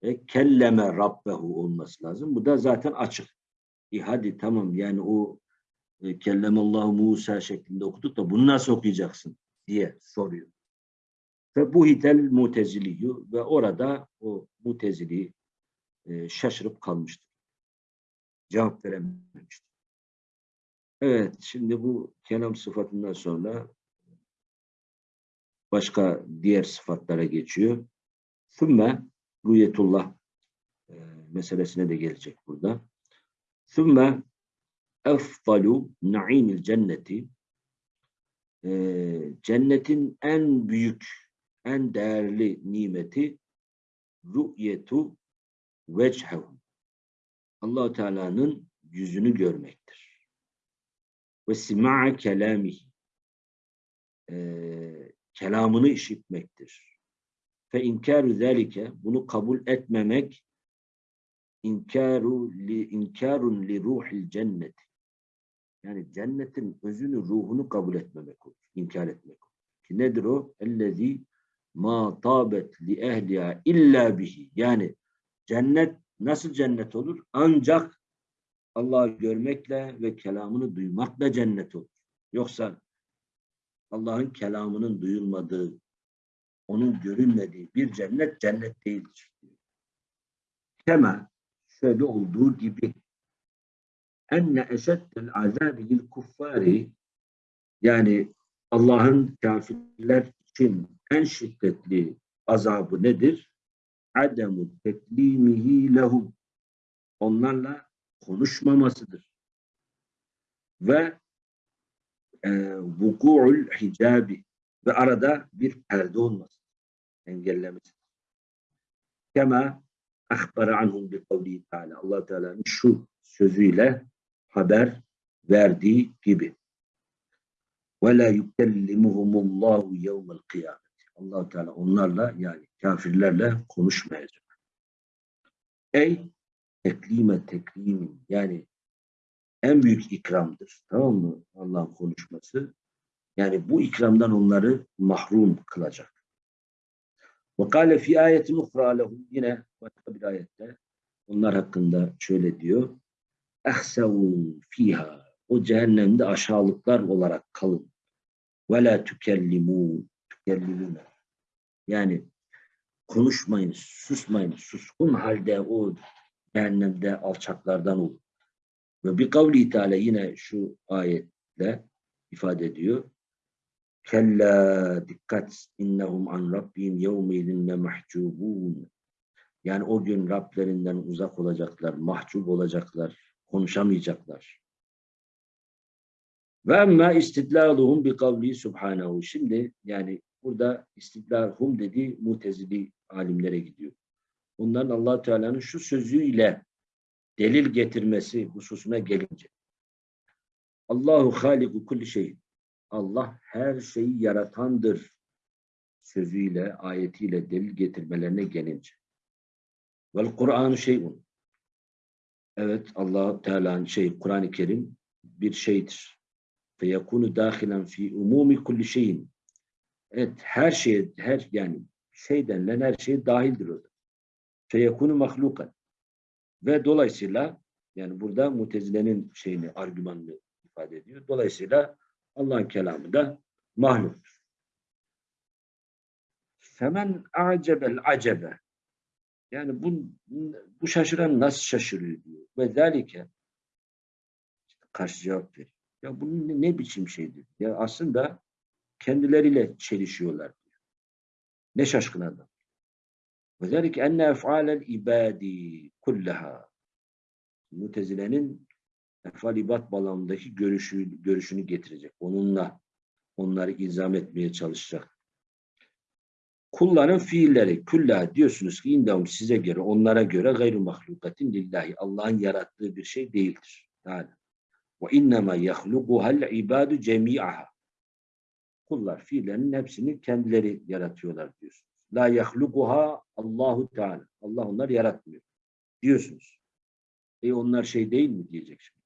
E, kelleme rabbehu olması lazım. Bu da zaten açık. E hadi tamam yani o e, kellemallahu Musa şeklinde okuduk da bunu nasıl okuyacaksın diye soruyor. Ve bu hitel muteziliyu ve orada o mutezili e, şaşırıp kalmıştır. Cevap verememiştir. Evet, şimdi bu kelam sıfatından sonra başka diğer sıfatlara geçiyor. Sümme rüyetullah e, meselesine de gelecek burada. Sümme efdalu na'imil cenneti e, cennetin en büyük, en değerli nimeti rü'yetu vechehu allah Teala'nın yüzünü görmektir. Ve sima'a kelamihi e, kelamını işitmektir. Fe inkaru zalike bunu kabul etmemek inkaru li inkarun li ruhil cennet. Yani cennetin özünü, ruhunu kabul etmemek olur. inkar etmek olur. Ki nedir o? Ellezî ma tabet li ehliha illa bihi. Yani cennet nasıl cennet olur? Ancak Allah'ı görmekle ve kelamını duymakla cennet olur. Yoksa Allah'ın kelamının duyulmadığı, onun görünmediği bir cennet cennet değildir. Kema şöyle olduğu gibi enne eşeddel azabi lil kuffari yani Allah'ın kafirler için en şiddetli azabı nedir? Ademu teklimihi lehum onlarla konuşmamasıdır. Ve e, vuku'ul hicabi ve arada bir perde olması engellemesi. Kema ahbara anhum bi kavli Teala. Allah Teala'nın şu sözüyle haber verdiği gibi. Ve la yukellimuhumullahu yevmel kıyamet. Allah Teala onlarla yani kafirlerle konuşmayacak. Ey teklime teklimin yani en büyük ikramdır. Tamam mı? Allah'ın konuşması. Yani bu ikramdan onları mahrum kılacak. Ve kâle fî lehum yine başka bir ayette onlar hakkında şöyle diyor. Ehsevû fîhâ o cehennemde aşağılıklar olarak kalın. Ve la tükellimû tükellimûne yani konuşmayın, susmayın, suskun halde o cehennemde alçaklardan olun. Ve bir kavli Teala yine şu ayetle ifade ediyor. Kella dikkat innehum an rabbihim yevmeydin mahcubun. Yani o gün Rablerinden uzak olacaklar, mahcup olacaklar. Konuşamayacaklar. Ve emmâ istidlâluhum bi kavli subhanehu. Şimdi yani burada istidlâluhum dediği mutezili alimlere gidiyor. Onların allah Teala'nın şu sözüyle delil getirmesi hususuna gelince. Allahu haliku kulli şey. Allah her şeyi yaratandır sözüyle, ayetiyle delil getirmelerine gelince. Vel Kur'an şeyun. Evet Allah Teala'nın şey Kur'an-ı Kerim bir şeydir. Fe yekunu dahilen fi umumi kulli şeyin. Evet her şeye her yani şey denilen her şeye dahildir o da. Fe yekunu mahlukan. Ve dolayısıyla yani burada Mutezile'nin şeyini argümanını ifade ediyor. Dolayısıyla Allah'ın kelamı da mahluktur. Femen acebel acebe yani bu, bu şaşıran nasıl şaşırıyor diyor. Ve zalike karşı cevap veriyor. Ya ne, ne biçim şeydir? Ya aslında kendileriyle çelişiyorlar. Ne şaşkın adam. Zalike enne ef'alel ibadi kullaha. Mutezile'nin efal ibad bağlamındaki görüşü, görüşünü getirecek. Onunla onları izam etmeye çalışacak. Kulların fiilleri, külla diyorsunuz ki indahum size göre, onlara göre gayru mahlukatin lillahi. Allah'ın yarattığı bir şey değildir. Yani ve innema yahlukuhal ibadu cemi'aha. Kullar fiillerinin hepsini kendileri yaratıyorlar diyorsunuz. La yahlukuha Allahu Teala. Allah onlar yaratmıyor. Diyorsunuz. E onlar şey değil mi diyecek şimdi.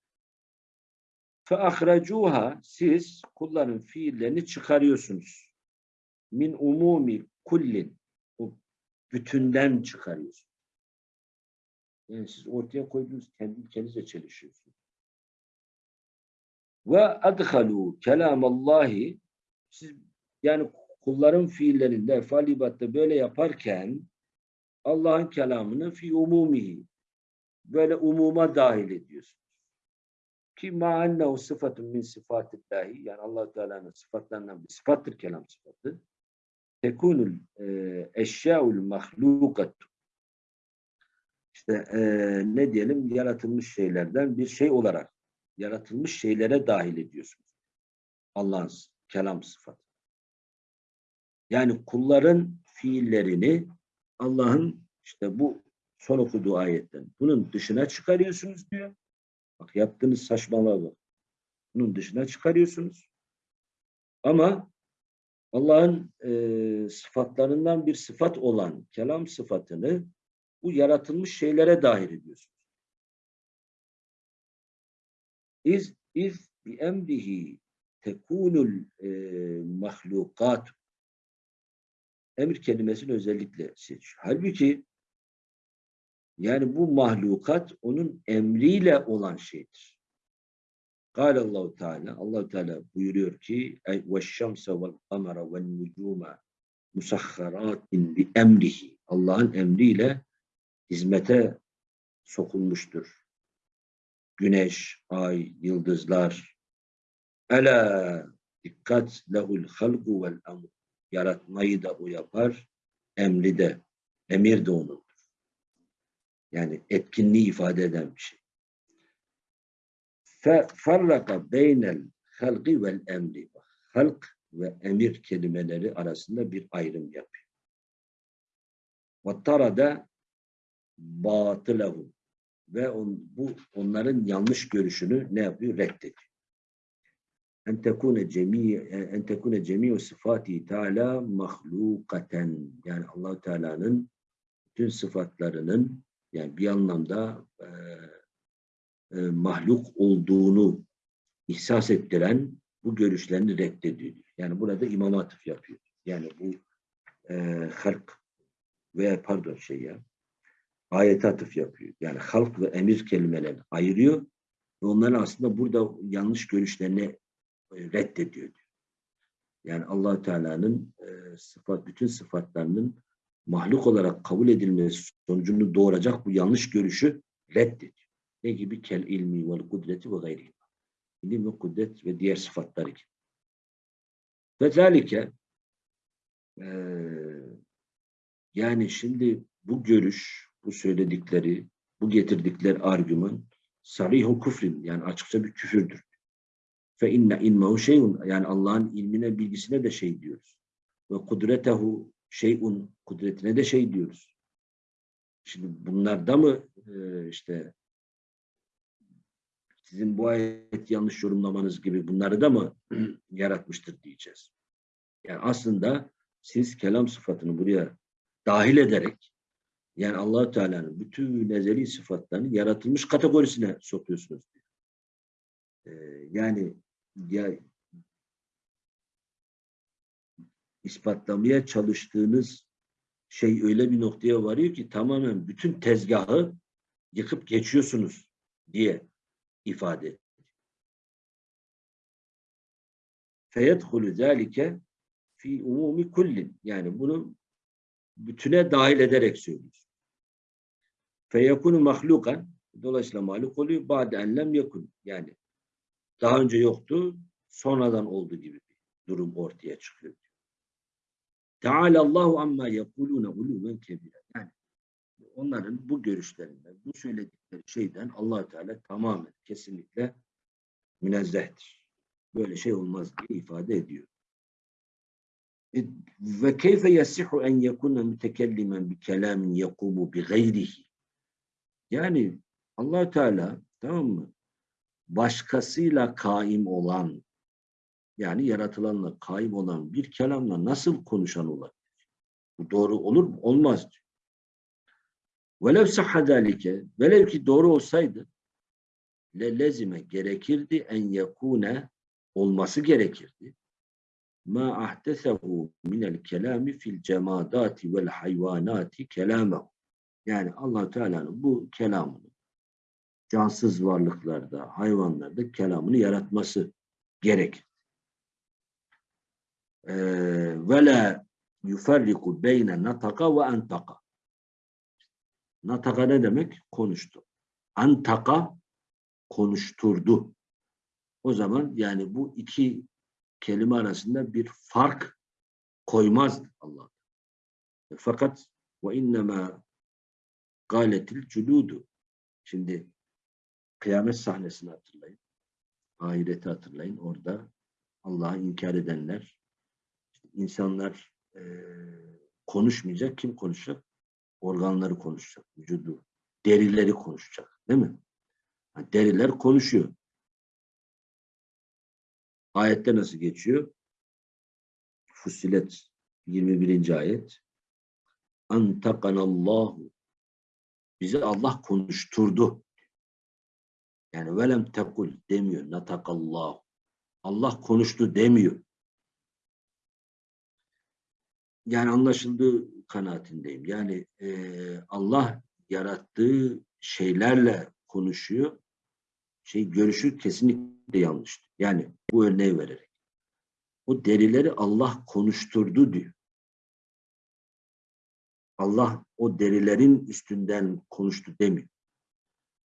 Fe ahracuha siz kulların fiillerini çıkarıyorsunuz. Min umumi kullin o bütünden çıkarıyorsunuz. Yani siz ortaya koyduğunuz kendi ülkenize çelişiyorsunuz. Ve adhalu kelamallahi siz yani kulların fiillerinde efalibatta böyle yaparken Allah'ın kelamını fi umumihi böyle umuma dahil ediyorsunuz. Ki ma'annehu sıfatun min sıfatillahi yani allah Teala'nın sıfatlarından bir sıfattır kelam sıfatı tekunul e, eşyaul mahlukat işte e, ne diyelim yaratılmış şeylerden bir şey olarak yaratılmış şeylere dahil ediyorsunuz. Allah'ın kelam sıfatı. Yani kulların fiillerini Allah'ın işte bu son okuduğu ayetten bunun dışına çıkarıyorsunuz diyor. Bak yaptığınız saçmalığa bak. Bunun dışına çıkarıyorsunuz. Ama Allah'ın e, sıfatlarından bir sıfat olan kelam sıfatını bu yaratılmış şeylere dahil ediyorsunuz. İz, iz bi emrihi tekunul e, mahlukat emir kelimesini özellikle seçiyor. Halbuki yani bu mahlukat onun emriyle olan şeydir. Allahu Teala Allah Teala buyuruyor ki ve şemse vel kamera vel nucuma musakharatin bi emrihi Allah'ın emriyle hizmete sokulmuştur. Güneş, ay, yıldızlar. Ela dikkat lehul halgu vel amr. Yaratmayı da o yapar, emri de, emir de onundur. Yani etkinliği ifade eden bir şey. Farraka beynel halqi vel emri. Halk ve emir kelimeleri arasında bir ayrım yapıyor. Vattarada batılahu ve on, bu onların yanlış görüşünü ne yapıyor? Reddediyor. En tekune cemi en tekune cemi'u sıfati Teala mahlukaten yani Allah Teala'nın bütün sıfatlarının yani bir anlamda e, e, mahluk olduğunu ihsas ettiren bu görüşlerini reddediyor. Yani burada imam atıf yapıyor. Yani bu e, halk veya pardon şey ya ayet atıf yapıyor. Yani halk ve emir kelimelerini ayırıyor ve onların aslında burada yanlış görüşlerini reddediyor. Yani allah Teala'nın e, sıfat, bütün sıfatlarının mahluk olarak kabul edilmesi sonucunu doğuracak bu yanlış görüşü reddediyor. Ne gibi? Kel ilmi vel kudreti ve gayri. İlim ve kudret ve diğer sıfatlar gibi. Ve zalike e, yani şimdi bu görüş, bu söyledikleri, bu getirdikleri argüman sarihu küfrin yani açıkça bir küfürdür. Fe inne ilmehu şeyun yani Allah'ın ilmine bilgisine de şey diyoruz. Ve kudretehu şeyun kudretine de şey diyoruz. Şimdi bunlarda mı e, işte sizin bu ayet yanlış yorumlamanız gibi bunları da mı yaratmıştır diyeceğiz. Yani aslında siz kelam sıfatını buraya dahil ederek yani allah Teala'nın bütün ezeli sıfatlarını yaratılmış kategorisine sokuyorsunuz. Ee, yani ya ispatlamaya çalıştığınız şey öyle bir noktaya varıyor ki tamamen bütün tezgahı yıkıp geçiyorsunuz diye ifade ediyor. Feyedhulü zâlike fi umumi kullin. Yani bunu bütüne dahil ederek söylüyor. Feyekunu mahlukan dolayısıyla mahluk oluyor. Ba'de enlem yakun. Yani daha önce yoktu, sonradan oldu gibi bir durum ortaya çıkıyor. Teala Allahu amma yekulune uluven kebire. Yani onların bu görüşlerinden, bu söyledikleri şeyden allah Teala tamamen kesinlikle münezzehtir. Böyle şey olmaz diye ifade ediyor. E, ve keyfe yasihu en yekuna mütekellimen bi kelamin yakumu bi gayrihi. Yani allah Teala tamam mı? Başkasıyla kaim olan yani yaratılanla kaim olan bir kelamla nasıl konuşan olabilir? Bu doğru olur mu? Olmaz diyor. Velev sahha zalike, velev ki doğru olsaydı le lezime gerekirdi en yekune olması gerekirdi. Ma ahtesehu minel kelami fil cemadati vel hayvanati kelamehu. Yani allah Teala'nın bu kelamını cansız varlıklarda, hayvanlarda kelamını yaratması gerekir. Ve la yuferriku beyne nataka ve entaka. Nataka ne demek? Konuştu. Antaka konuşturdu. O zaman yani bu iki kelime arasında bir fark koymaz Allah. Fakat ve innema galetil culudu. Şimdi kıyamet sahnesini hatırlayın. Ahireti hatırlayın. Orada Allah'ı inkar edenler, insanlar e, konuşmayacak. Kim konuşacak? Organları konuşacak. Vücudu, derileri konuşacak. Değil mi? Yani deriler konuşuyor. Ayette nasıl geçiyor? Fussilet 21. ayet. Antakanallahu bizi Allah konuşturdu. Yani velem tekul demiyor. Natakallahu. Allah konuştu demiyor. Yani anlaşıldığı kanaatindeyim. Yani e, Allah yarattığı şeylerle konuşuyor. Şey görüşü kesinlikle yanlış. Yani bu örneği vererek. O derileri Allah konuşturdu diyor. Allah o derilerin üstünden konuştu demiyor.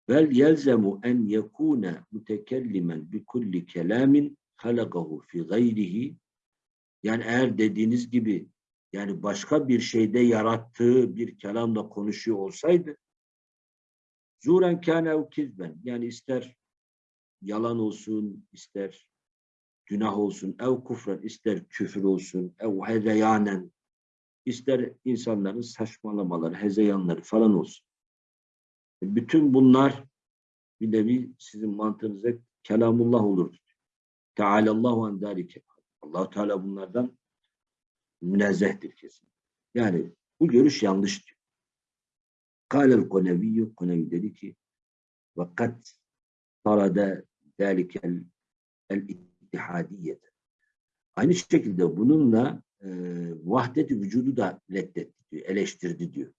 Vel yelzemu en yekune mütekellimen bi kulli kelamin halakahu fi gayrihi yani eğer dediğiniz gibi yani başka bir şeyde yarattığı bir kelamla konuşuyor olsaydı zuren kâne ev kizben yani ister yalan olsun ister günah olsun ev kufren ister küfür olsun ev hezeyanen ister insanların saçmalamaları, hezeyanları falan olsun. Bütün bunlar bir nevi sizin mantığınızda kelamullah olurdu. Tealallahu an zalike. allah Teala bunlardan münezzehtir kesin. Yani bu görüş yanlış diyor. Kâlel koneviyyü, konevi dedi ki ve kat tarada zâlikel el ittihadiyete. Aynı şekilde bununla e, vahdeti vücudu da reddetti diyor, eleştirdi diyor.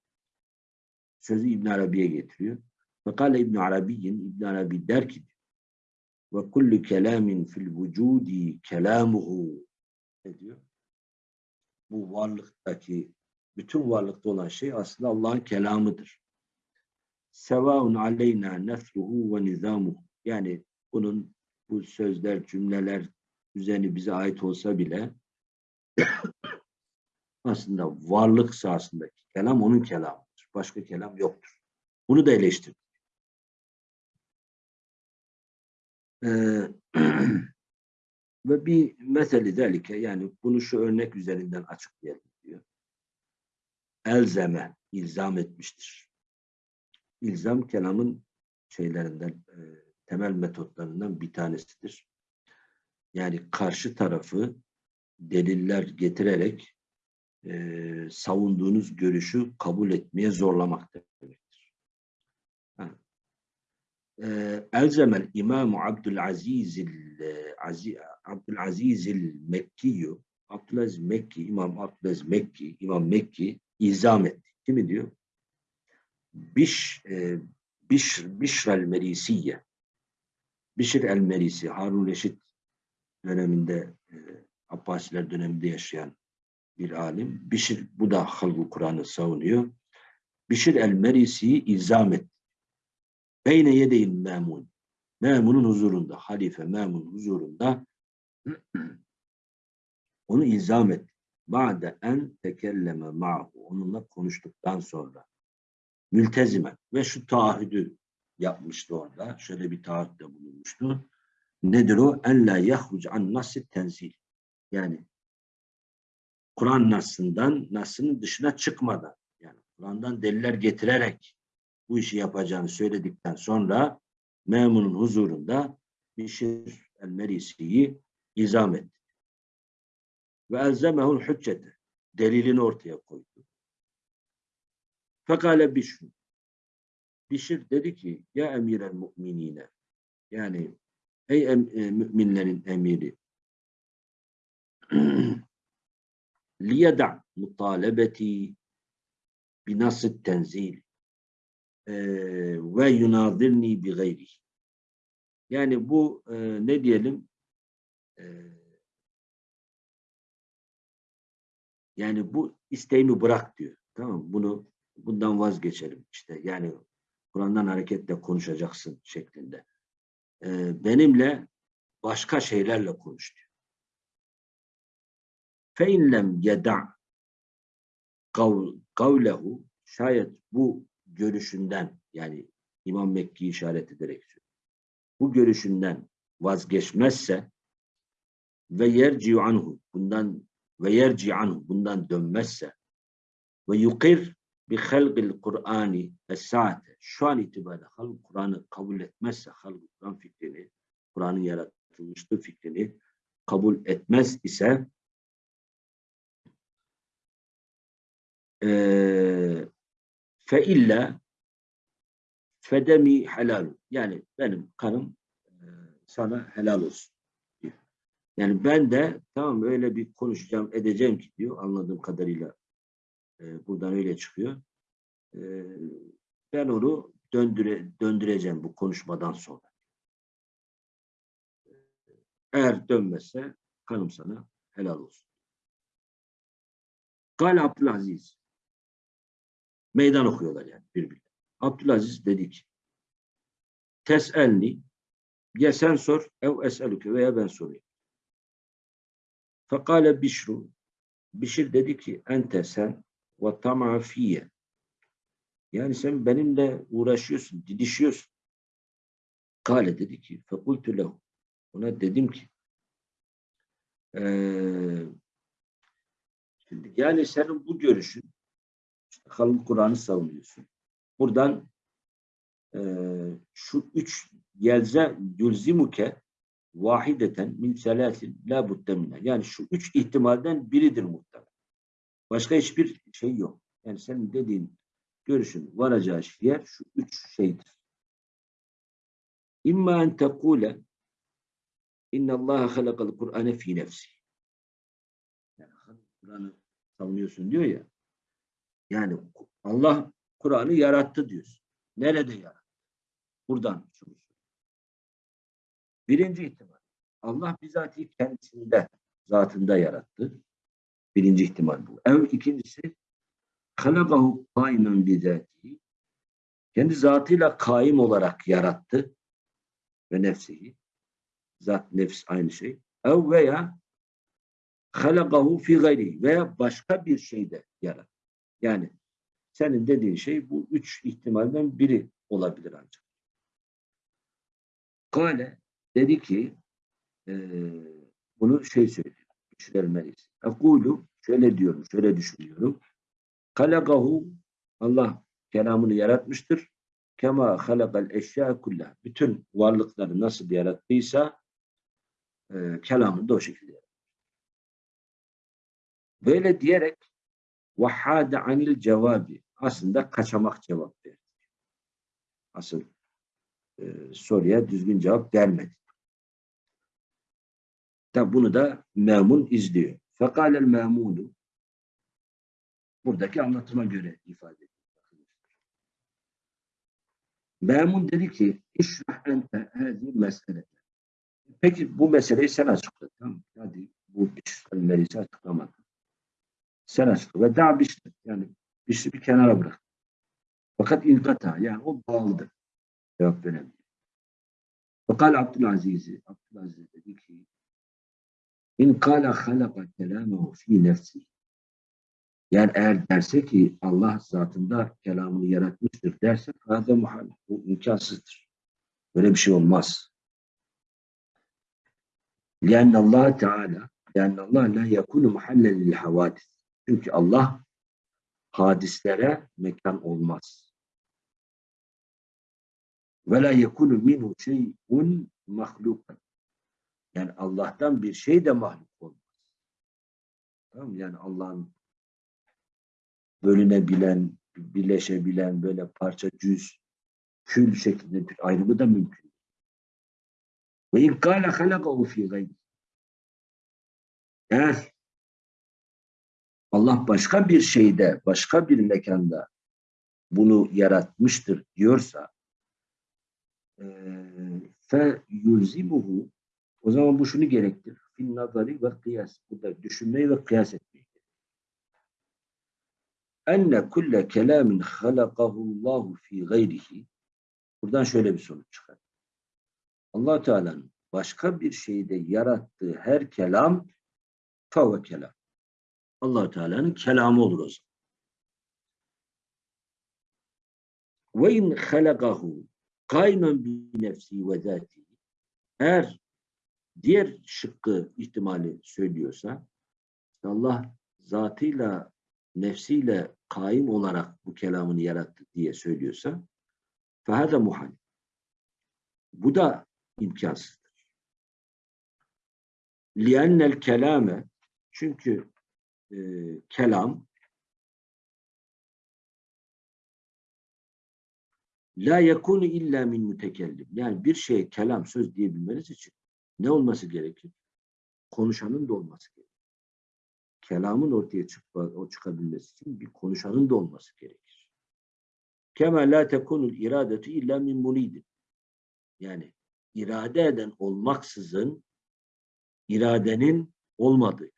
Sözü İbn Arabi'ye getiriyor. Fekale İbn Arabi'nin İbn Arabi der ki ve kullu kelamin fil vücudi kelamuhu ne diyor? Bu varlıktaki bütün varlıkta olan şey aslında Allah'ın kelamıdır. Sevaun aleyna nefruhu ve nizamuhu. Yani bunun bu sözler, cümleler üzerine bize ait olsa bile aslında varlık sahasındaki kelam onun kelamıdır. Başka kelam yoktur. Bunu da eleştirdik. Ee, ve bir mesele zelike yani bunu şu örnek üzerinden açıklayalım diyor. Elzeme, ilzam etmiştir. İlzam kelamın şeylerinden, e, temel metotlarından bir tanesidir. Yani karşı tarafı deliller getirerek e, savunduğunuz görüşü kabul etmeye zorlamak demektir. E, Elzemel İmam Abdülaziz Abdülaziz Mekki Abdülaziz Mekki İmam Abdülaziz Mekki İmam Mekki izam etti. Kimi diyor? Biş e, Biş Bişr el Merisiye Bişir el Merisi Harun Reşit döneminde e, Abbasiler döneminde yaşayan bir alim. Bişir, bu da halk Kur'an'ı savunuyor. Bişir el-Merisi'yi izam etti. Beyne yedeyin memun. Memunun huzurunda, halife memun huzurunda onu izam etti. Ba'de en tekelleme ma'hu. Onunla konuştuktan sonra. Mültezime. Ve şu taahhüdü yapmıştı orada. Şöyle bir taahhütte bulunmuştu. Nedir o? En la yahruc an nasit tenzil. Yani Kur'an nasından, nasının dışına çıkmadan, yani Kur'an'dan deliller getirerek bu işi yapacağını söyledikten sonra memunun huzurunda Bişir el-Merisi'yi izam etti. Ve elzemehul hüccete. Delilini ortaya koydu. Fekale Bişir. Bişir dedi ki ya emir el mu'minine yani ey em, e, müminlerin emiri liyeda mutalebeti binasit tenzil ve yunadirni bi gayri. Yani bu e, ne diyelim e, yani bu isteğimi bırak diyor. Tamam Bunu bundan vazgeçelim işte. Yani Kur'an'dan hareketle konuşacaksın şeklinde. E, benimle başka şeylerle konuş diyor. Fe inlem yeda kavlehu şayet bu görüşünden yani İmam Mekki işaret ederek bu görüşünden vazgeçmezse ve yerci anhu bundan ve yerci anhu bundan dönmezse ve yukir bi halqil Kur'ani ve saate şu an itibariyle halk Kur'an'ı kabul etmezse halk Kur'an fikrini Kur'an'ın yaratılmışlığı fikrini kabul etmez ise fe illa fedemi helal. Yani benim kanım sana helal olsun. Yani ben de tamam öyle bir konuşacağım edeceğim ki diyor anladığım kadarıyla e, buradan öyle çıkıyor. E, ben onu döndüre, döndüreceğim bu konuşmadan sonra. Eğer dönmezse kanım sana helal olsun. Gal Abdülaziz Meydan okuyorlar yani birbirine. Abdülaziz dedi ki Tes'elni ya sen sor ev es'elüke veya ben sorayım. Fekale Bişru Bişir dedi ki ente sen ve tam'a fiyye yani sen benimle uğraşıyorsun, didişiyorsun. Kale dedi ki fekultu lehu ona dedim ki ee, şimdi yani senin bu görüşün kalın Kur'an'ı savunuyorsun. Buradan e, şu üç yelze yulzimuke vahideten min selasin la budde Yani şu üç ihtimalden biridir muhtemelen. Başka hiçbir şey yok. Yani senin dediğin görüşün varacağı yer şu üç şeydir. İmma en tekule inna Allah halakal Kur'ane fi nefsi. Yani Kur'an'ı savunuyorsun diyor ya. Yani Allah Kur'an'ı yarattı diyorsun. Nerede yarattı? Buradan şunu Birinci ihtimal. Allah bizatihi kendisinde, zatında yarattı. Birinci ihtimal bu. Ev ikincisi halakahu kaimen bizatihi kendi zatıyla kaim olarak yarattı ve nefsihi. Zat, nefs aynı şey. Ev veya halakahu fi gayri veya başka bir şeyde yarattı. Yani senin dediğin şey bu üç ihtimalden biri olabilir ancak. Kale dedi ki e, bunu şey söylüyor. Düşünülmeliyiz. Ekulu şöyle diyorum, şöyle düşünüyorum. Halakahu Allah kelamını yaratmıştır. Kema halakal eşya kullah. Bütün varlıkları nasıl yarattıysa e, kelamını da o şekilde yarattı. Böyle diyerek vahhade anil cevabi aslında kaçamak cevap verdi. Asıl e, soruya düzgün cevap vermedi. Tabi bunu da memun izliyor. Fekalel memunu buradaki anlatıma göre ifade ediyor. Memun dedi ki işrah ente hâzi mesele. Peki bu meseleyi sen açıkla. Tamam. Hadi bu işlemleri açıklamadın. Sen açıkla. Ve daha bir yani bir, bir kenara bırak. Fakat ilkata yani o bağlıdır. Cevap veremiyor. Fakal Abdülaziz, Abdülaziz dedi ki İn kâle halaka kelâmehu fî nefsi. Yani eğer derse ki Allah zatında kelamını yaratmıştır derse hâde muhal. Bu imkansızdır. Böyle bir şey olmaz. لأن Allah Teala لأن Allah la yakunu muhallen lil havadis. çünkü Allah hadislere mekan olmaz. Ve la yekunu minhu şey'un mahlukan. Yani Allah'tan bir şey de mahluk olmaz. Tamam mı? Yani Allah'ın bölünebilen, birleşebilen böyle parça cüz, kül şeklinde bir ayrımı da mümkün. Ve in kâle halakahu fî gayri. Eğer Allah başka bir şeyde, başka bir mekanda bunu yaratmıştır diyorsa fe yulzimuhu o zaman bu şunu gerektirir. Fin nazari ve kıyas. Bu da düşünmeyi ve kıyas etmeyi. Enne kulle kelamin halakahullahu fi gayrihi Buradan şöyle bir sonuç çıkar. allah Teala'nın başka bir şeyde yarattığı her kelam fevve kelam. Allah Teala'nın kelamı olur o zaman. Ve in halakahu kaymen bi nefsi ve zati. Eğer diğer şıkkı ihtimali söylüyorsa Allah zatıyla nefsiyle kaim olarak bu kelamını yarattı diye söylüyorsa fehâde muhal. Bu da imkansızdır. Liennel kelame çünkü e, kelam La yekunu illa min mütekellim. Yani bir şey kelam söz diyebilmeniz için ne olması gerekir? Konuşanın da olması gerekir. Kelamın ortaya çıkma, o çıkabilmesi için bir konuşanın da olması gerekir. Kema la tekunul iradetu illa min muridin. Yani irade eden olmaksızın iradenin olmadığı.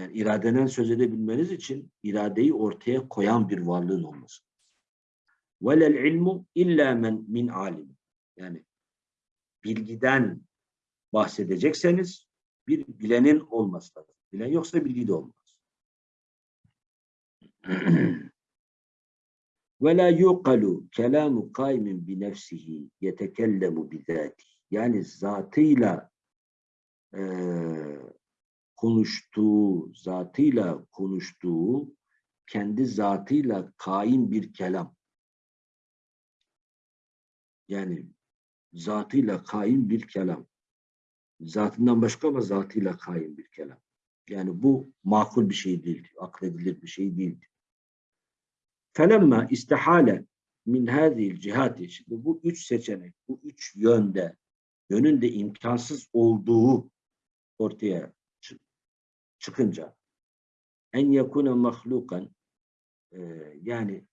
Yani iradenen söz edebilmeniz için iradeyi ortaya koyan bir varlığın olması. Velel ilmu illa men min alim. Yani bilgiden bahsedecekseniz bir bilenin olması lazım. Bilen yoksa bilgi de olmaz. Ve la yuqalu kelamu kaimin bi nefsihi yetekellemu bizati. Yani zatıyla e, konuştuğu, zatıyla konuştuğu, kendi zatıyla kaim bir kelam. Yani zatıyla kaim bir kelam. Zatından başka ama zatıyla kaim bir kelam. Yani bu makul bir şey değil, akledilir bir şey değil. Felemma istihale min hâzîl cihati. Şimdi bu üç seçenek, bu üç yönde, yönün de imkansız olduğu ortaya çıkınca en yakune mahlukan e, yani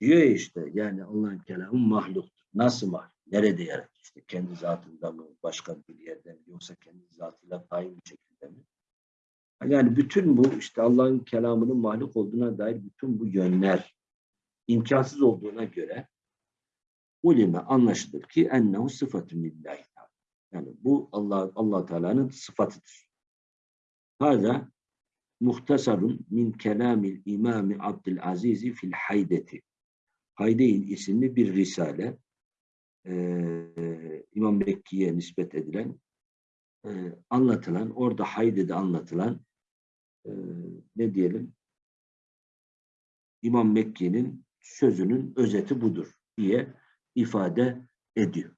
diyor işte yani Allah'ın kelamı mahluktur. Nasıl mahluk? Nerede yarattı? İşte kendi zatında mı, başka bir yerde mi, yoksa kendi zatıyla kaim bir şekilde mi? Yani bütün bu işte Allah'ın kelamının mahluk olduğuna dair bütün bu yönler imkansız olduğuna göre ulime anlaşılır ki ennehu sıfatun lillahi Yani bu Allah Allah Teala'nın sıfatıdır. Hada muhtasarun min kelamil imami Abdülaziz fil haydeti. Haydeyn isimli bir risale e, İmam Mekki'ye nispet edilen e, anlatılan, orada Haydi'de anlatılan e, ne diyelim İmam Mekki'nin sözünün özeti budur diye ifade ediyor.